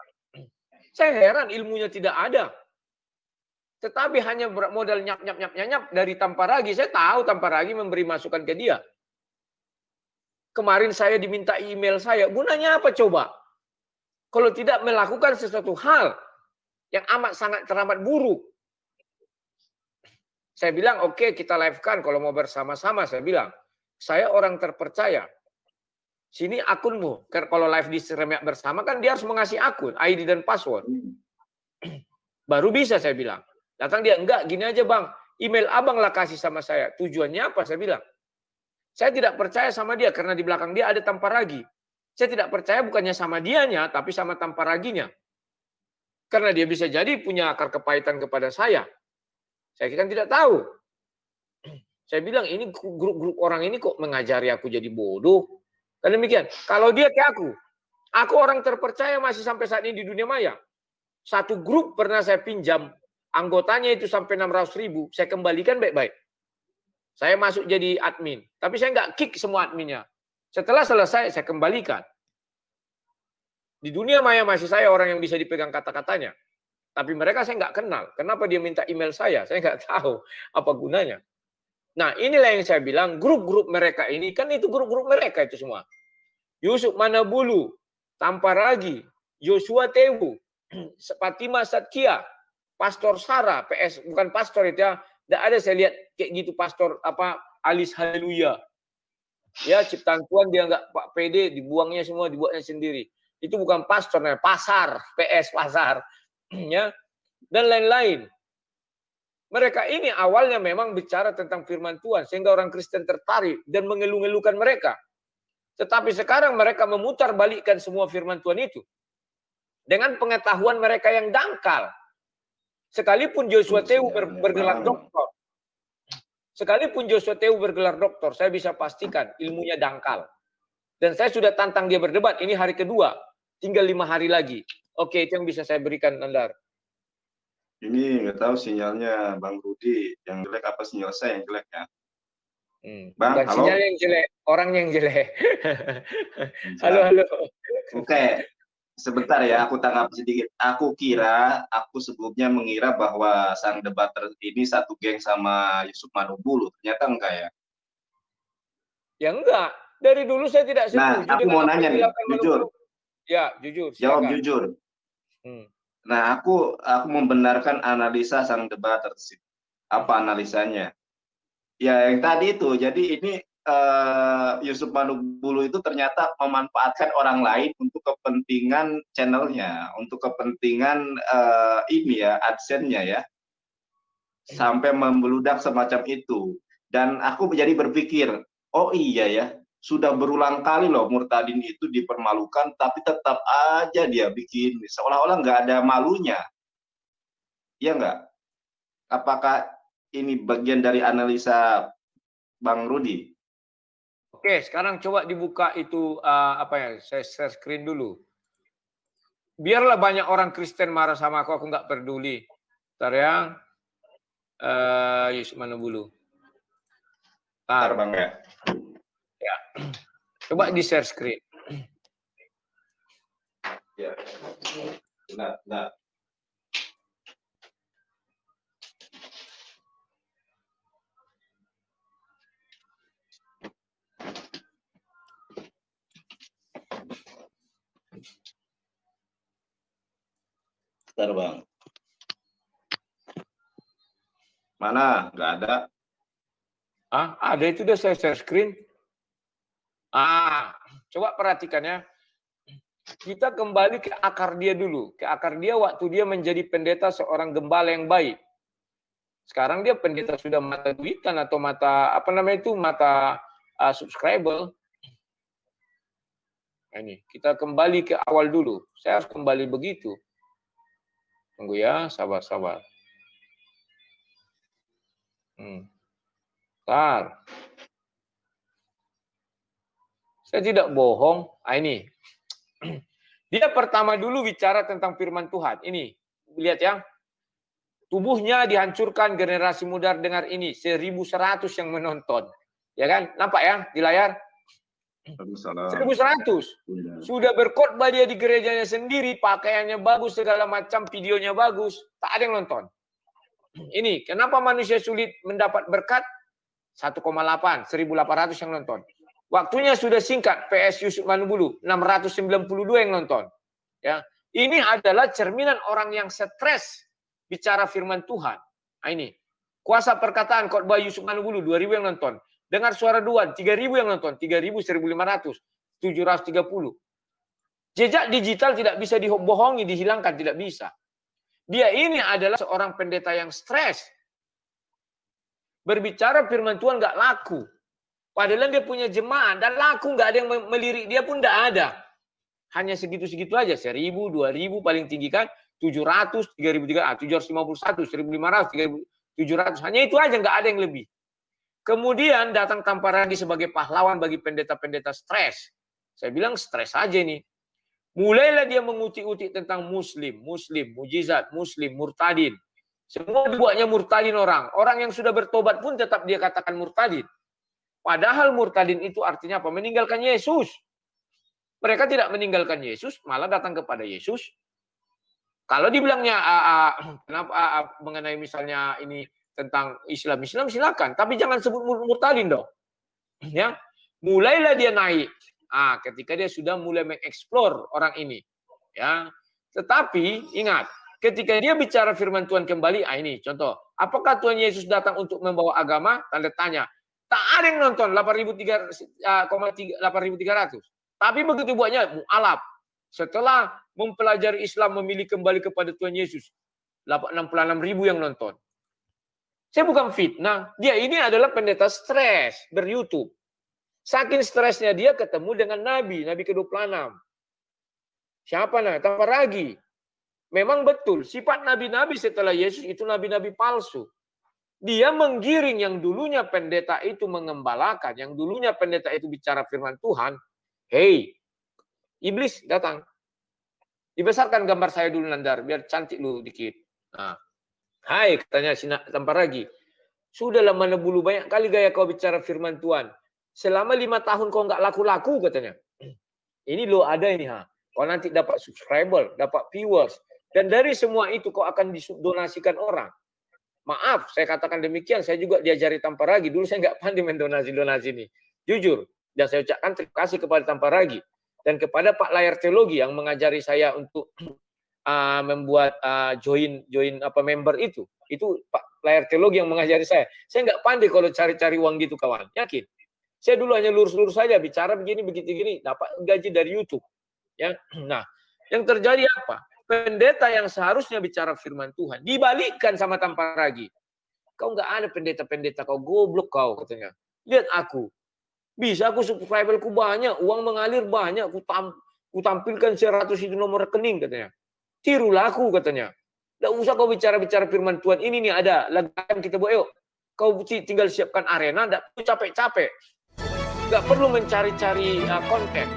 Saya heran ilmunya tidak ada. Tetapi hanya modal nyap nyap nyap nyap dari Tamparagi. Saya tahu Tamparagi memberi masukan ke dia. Kemarin saya diminta email saya. Gunanya apa coba? Kalau tidak melakukan sesuatu hal yang amat sangat teramat buruk. Saya bilang, oke okay, kita live-kan kalau mau bersama-sama. Saya bilang, saya orang terpercaya. Sini akunmu. Kalau live di Seremiak bersama kan dia harus mengasih akun, ID dan password. Baru bisa saya bilang. Datang dia, enggak gini aja bang. Email abang lah kasih sama saya. Tujuannya apa? Saya bilang. Saya tidak percaya sama dia karena di belakang dia ada tampar lagi. Saya tidak percaya bukannya sama dianya, tapi sama tampar raginya. Karena dia bisa jadi punya akar kepahitan kepada saya. Saya kan tidak tahu. Saya bilang ini grup-grup orang ini kok mengajari aku jadi bodoh. Dan demikian. Kalau dia kayak aku, aku orang terpercaya masih sampai saat ini di dunia maya. Satu grup pernah saya pinjam, anggotanya itu sampai 600 ribu, saya kembalikan baik-baik. Saya masuk jadi admin, tapi saya nggak kick semua adminnya. Setelah selesai, saya kembalikan. Di dunia maya masih saya orang yang bisa dipegang kata-katanya. Tapi mereka saya nggak kenal. Kenapa dia minta email saya? Saya nggak tahu apa gunanya. Nah inilah yang saya bilang, grup-grup mereka ini, kan itu grup-grup mereka itu semua. Yusuf Manabulu, Tamparagi, Joshua Tewu, Fatima Satkia, Pastor Sarah, PS, bukan pastor itu ya. Tidak ada saya lihat kayak gitu pastor apa Alis Haleluya. Ya, ciptaan Tuhan dia nggak Pak PD, dibuangnya semua, dibuatnya sendiri. Itu bukan pastor, nah, pasar, PS pasar, ya, dan lain-lain. Mereka ini awalnya memang bicara tentang firman Tuhan, sehingga orang Kristen tertarik dan mengeluh-ngeluhkan mereka. Tetapi sekarang mereka memutar balikkan semua firman Tuhan itu. Dengan pengetahuan mereka yang dangkal. Sekalipun Joshua Teu bergelar doktor, Sekalipun Joshua Teu bergelar doktor, saya bisa pastikan ilmunya dangkal. Dan saya sudah tantang dia berdebat, ini hari kedua, tinggal lima hari lagi. Oke, itu yang bisa saya berikan, Nandar. Ini nggak tahu sinyalnya Bang Rudi yang jelek apa sinyal saya yang jelek ya? Hmm, Bang, bukan halo? sinyal yang jelek, orang yang jelek. halo, halo. Oke, Sebentar ya, aku tanggapi sedikit. Aku kira, aku sebelumnya mengira bahwa sang debater ini satu geng sama Yusuf Manubulu. Ternyata enggak ya? Ya enggak. Dari dulu saya tidak nah, setuju. Nah, aku mau nanya nih, jujur. Ya, jujur. Silakan. Jawab jujur. Hmm. Nah, aku aku membenarkan analisa sang debater. Apa analisanya? Ya, yang tadi itu. Jadi ini uh, Yusuf Manubulu itu ternyata memanfaatkan orang lain untuk kepentingan channelnya, untuk kepentingan uh, ini ya adsense-nya ya, sampai membeludak semacam itu. Dan aku menjadi berpikir, oh iya ya, sudah berulang kali loh Murtadin itu dipermalukan, tapi tetap aja dia bikin seolah-olah nggak ada malunya. Iya nggak? Apakah ini bagian dari analisa Bang Rudi? Oke, sekarang coba dibuka itu uh, apa ya? Saya share screen dulu. Biarlah banyak orang Kristen marah sama aku, aku nggak peduli. Ntar ya. Uh, Yusuf mana bulu? Ntar bang ya. Ya. Coba di share screen. Ya. Nah, nah. Bentar, Bang. Mana? Nggak ada. Ah, ada itu udah saya share screen. Ah, coba perhatikan ya. Kita kembali ke akar dia dulu, ke akar dia waktu dia menjadi pendeta seorang gembala yang baik. Sekarang dia pendeta sudah mata duitan atau mata apa namanya itu mata uh, subscriber. Nah, ini kita kembali ke awal dulu. Saya harus kembali begitu. Tunggu ya, sabar-sabar. Hmm. Bentar. Saya tidak bohong. Ah, ini. Dia pertama dulu bicara tentang firman Tuhan. Ini, lihat ya. Tubuhnya dihancurkan generasi muda dengar ini. 1100 yang menonton. Ya kan? Nampak ya di layar? 1100. Sudah berkhotbah dia di gerejanya sendiri, pakaiannya bagus, segala macam, videonya bagus. Tak ada yang nonton. Ini, kenapa manusia sulit mendapat berkat? 1,8, 1.800 yang nonton. Waktunya sudah singkat PS Yusuf Manubulu 692 yang nonton. Ya, ini adalah cerminan orang yang stres bicara firman Tuhan. Nah, ini kuasa perkataan khotbah Yusuf Manubulu 2000 yang nonton. Dengar suara Duan 3000 yang nonton, 3000 1500 730. Jejak digital tidak bisa dibohongi, dihilangkan tidak bisa. Dia ini adalah seorang pendeta yang stres. Berbicara firman Tuhan nggak laku. Padahal dia punya jemaah dan laku nggak ada yang melirik dia pun nggak ada. Hanya segitu-segitu aja, seribu, dua ribu paling tinggi kan, tujuh ratus, tiga ribu tiga, tujuh ratus lima puluh satu, seribu lima ratus, tiga ribu tujuh ratus, hanya itu aja nggak ada yang lebih. Kemudian datang Tamparandi sebagai pahlawan bagi pendeta-pendeta stres. Saya bilang stres aja nih. Mulailah dia mengutik-utik tentang muslim, muslim, mujizat, muslim, murtadin. Semua dibuatnya murtadin orang. Orang yang sudah bertobat pun tetap dia katakan murtadin. Padahal murtadin itu artinya apa? Meninggalkan Yesus. Mereka tidak meninggalkan Yesus, malah datang kepada Yesus. Kalau dibilangnya uh, uh, kenapa uh, uh, mengenai misalnya ini tentang Islam, Islam silakan, tapi jangan sebut murtadin dong. Ya, mulailah dia naik. Ah, ketika dia sudah mulai mengeksplor orang ini, ya. Tetapi ingat, ketika dia bicara firman Tuhan kembali, ah ini contoh, apakah Tuhan Yesus datang untuk membawa agama? Tanda tanya. Tak ada yang nonton 8.300. Tapi begitu buatnya mu'alaf. Setelah mempelajari Islam memilih kembali kepada Tuhan Yesus. 66 ribu yang nonton. Saya bukan fitnah. Dia ini adalah pendeta stres ber-YouTube. Saking stresnya dia ketemu dengan Nabi, Nabi ke-26. Siapa nah? Tanpa ragi. Memang betul, sifat nabi-nabi setelah Yesus itu nabi-nabi palsu. Dia menggiring yang dulunya pendeta itu mengembalakan, yang dulunya pendeta itu bicara firman Tuhan. Hei, iblis datang. Dibesarkan gambar saya dulu Nandar, biar cantik lu dikit. Nah, hai katanya Sina tampar lagi. Sudahlah mana bulu banyak kali gaya kau bicara firman Tuhan. Selama lima tahun kau nggak laku-laku katanya. Ini lo ada ini ha. Kau nanti dapat subscriber, dapat viewers. Dan dari semua itu kau akan didonasikan orang. Maaf, saya katakan demikian. Saya juga diajari tanpa ragi. Dulu saya nggak pandai mendonasi-donasi ini. Jujur. Dan saya ucapkan terima kasih kepada tanpa ragi. Dan kepada Pak Layar Teologi yang mengajari saya untuk uh, membuat uh, join join apa member itu. Itu Pak Layar Teologi yang mengajari saya. Saya nggak pandai kalau cari-cari uang gitu kawan. Yakin. Saya dulu hanya lurus-lurus saja bicara begini begitu gini dapat gaji dari YouTube. Ya. Nah, yang terjadi apa? pendeta yang seharusnya bicara firman Tuhan dibalikkan sama tanpa ragi. Kau nggak ada pendeta-pendeta, kau goblok kau katanya. Lihat aku. Bisa aku subscriberku banyak, uang mengalir banyak, aku, tam, aku tampilkan 100 itu nomor rekening katanya. Tirulah aku katanya. Tidak usah kau bicara-bicara firman Tuhan. Ini nih ada lagu kita buat yuk. Kau tinggal siapkan arena, tidak perlu capek-capek. Tidak perlu mencari-cari uh, konten.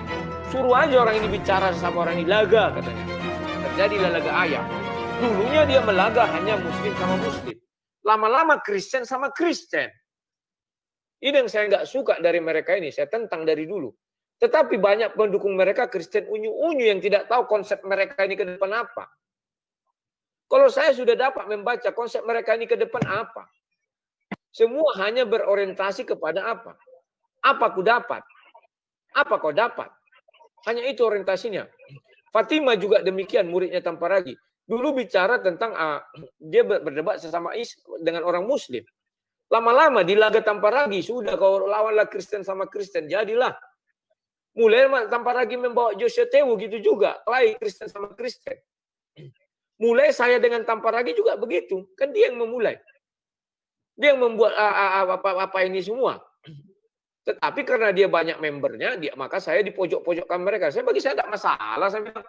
Suruh aja orang ini bicara sama orang ini laga katanya. Terjadilah laga ayam. Dulunya dia melaga hanya muslim sama muslim. Lama-lama Kristen sama Kristen. Ini yang saya nggak suka dari mereka ini. Saya tentang dari dulu. Tetapi banyak pendukung mereka Kristen unyu-unyu yang tidak tahu konsep mereka ini ke depan apa. Kalau saya sudah dapat membaca konsep mereka ini ke depan apa. Semua hanya berorientasi kepada apa. Apa ku dapat? Apa kau dapat? Hanya itu orientasinya. Fatima juga demikian muridnya tanpa ragi. Dulu bicara tentang uh, dia berdebat sesama is dengan orang muslim. Lama-lama di laga tanpa ragi sudah kau lawanlah Kristen sama Kristen jadilah. Mulai tanpa ragi membawa Joshua Tewu gitu juga, lain Kristen sama Kristen. Mulai saya dengan tanpa ragi juga begitu, kan dia yang memulai. Dia yang membuat apa-apa ini semua. Tetapi karena dia banyak membernya, dia maka saya di pojok-pojokkan mereka. Saya bagi saya tidak masalah. Saya bilang,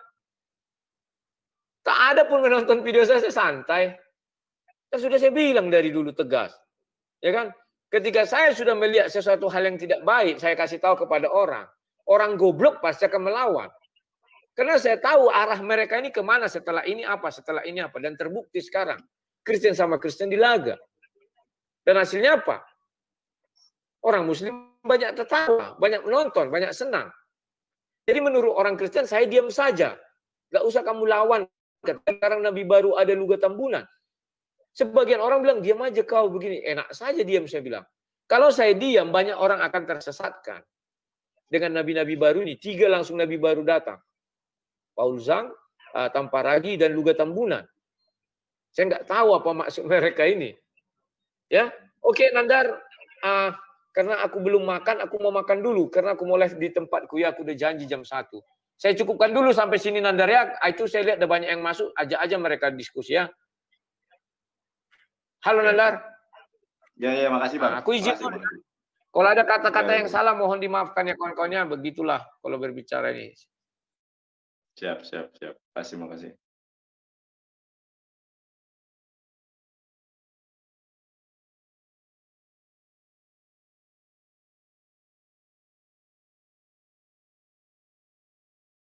tak ada pun menonton video saya, saya santai. Kan sudah saya bilang dari dulu tegas. Ya kan? Ketika saya sudah melihat sesuatu hal yang tidak baik, saya kasih tahu kepada orang. Orang goblok pasti akan melawan. Karena saya tahu arah mereka ini ke mana setelah ini apa, setelah ini apa. Dan terbukti sekarang. Kristen sama Kristen dilaga. Dan hasilnya apa? Orang muslim banyak tertawa, banyak menonton, banyak senang. Jadi menurut orang Kristen saya diam saja. Gak usah kamu lawan. Sekarang Nabi baru ada luga tambunan. Sebagian orang bilang, diam aja kau begini. Enak saja diam, saya bilang. Kalau saya diam, banyak orang akan tersesatkan. Dengan nabi-nabi baru ini, tiga langsung nabi baru datang. Paul Zhang, uh, Tamparagi, dan Luga Tambunan. Saya nggak tahu apa maksud mereka ini. Ya, Oke, Nandar. Uh, karena aku belum makan, aku mau makan dulu. Karena aku mau live di tempatku, ya aku udah janji jam satu. Saya cukupkan dulu sampai sini Nandar ya. Itu saya lihat ada banyak yang masuk, ajak aja mereka diskusi ya. Halo Nandar. Ya, ya, makasih Bang. Nah, aku izin. Makasih, kalau ada kata-kata ya, yang ya. salah, mohon dimaafkan ya kawan-kawannya. Begitulah kalau berbicara ini. Siap, siap, siap. Terima kasih, makasih.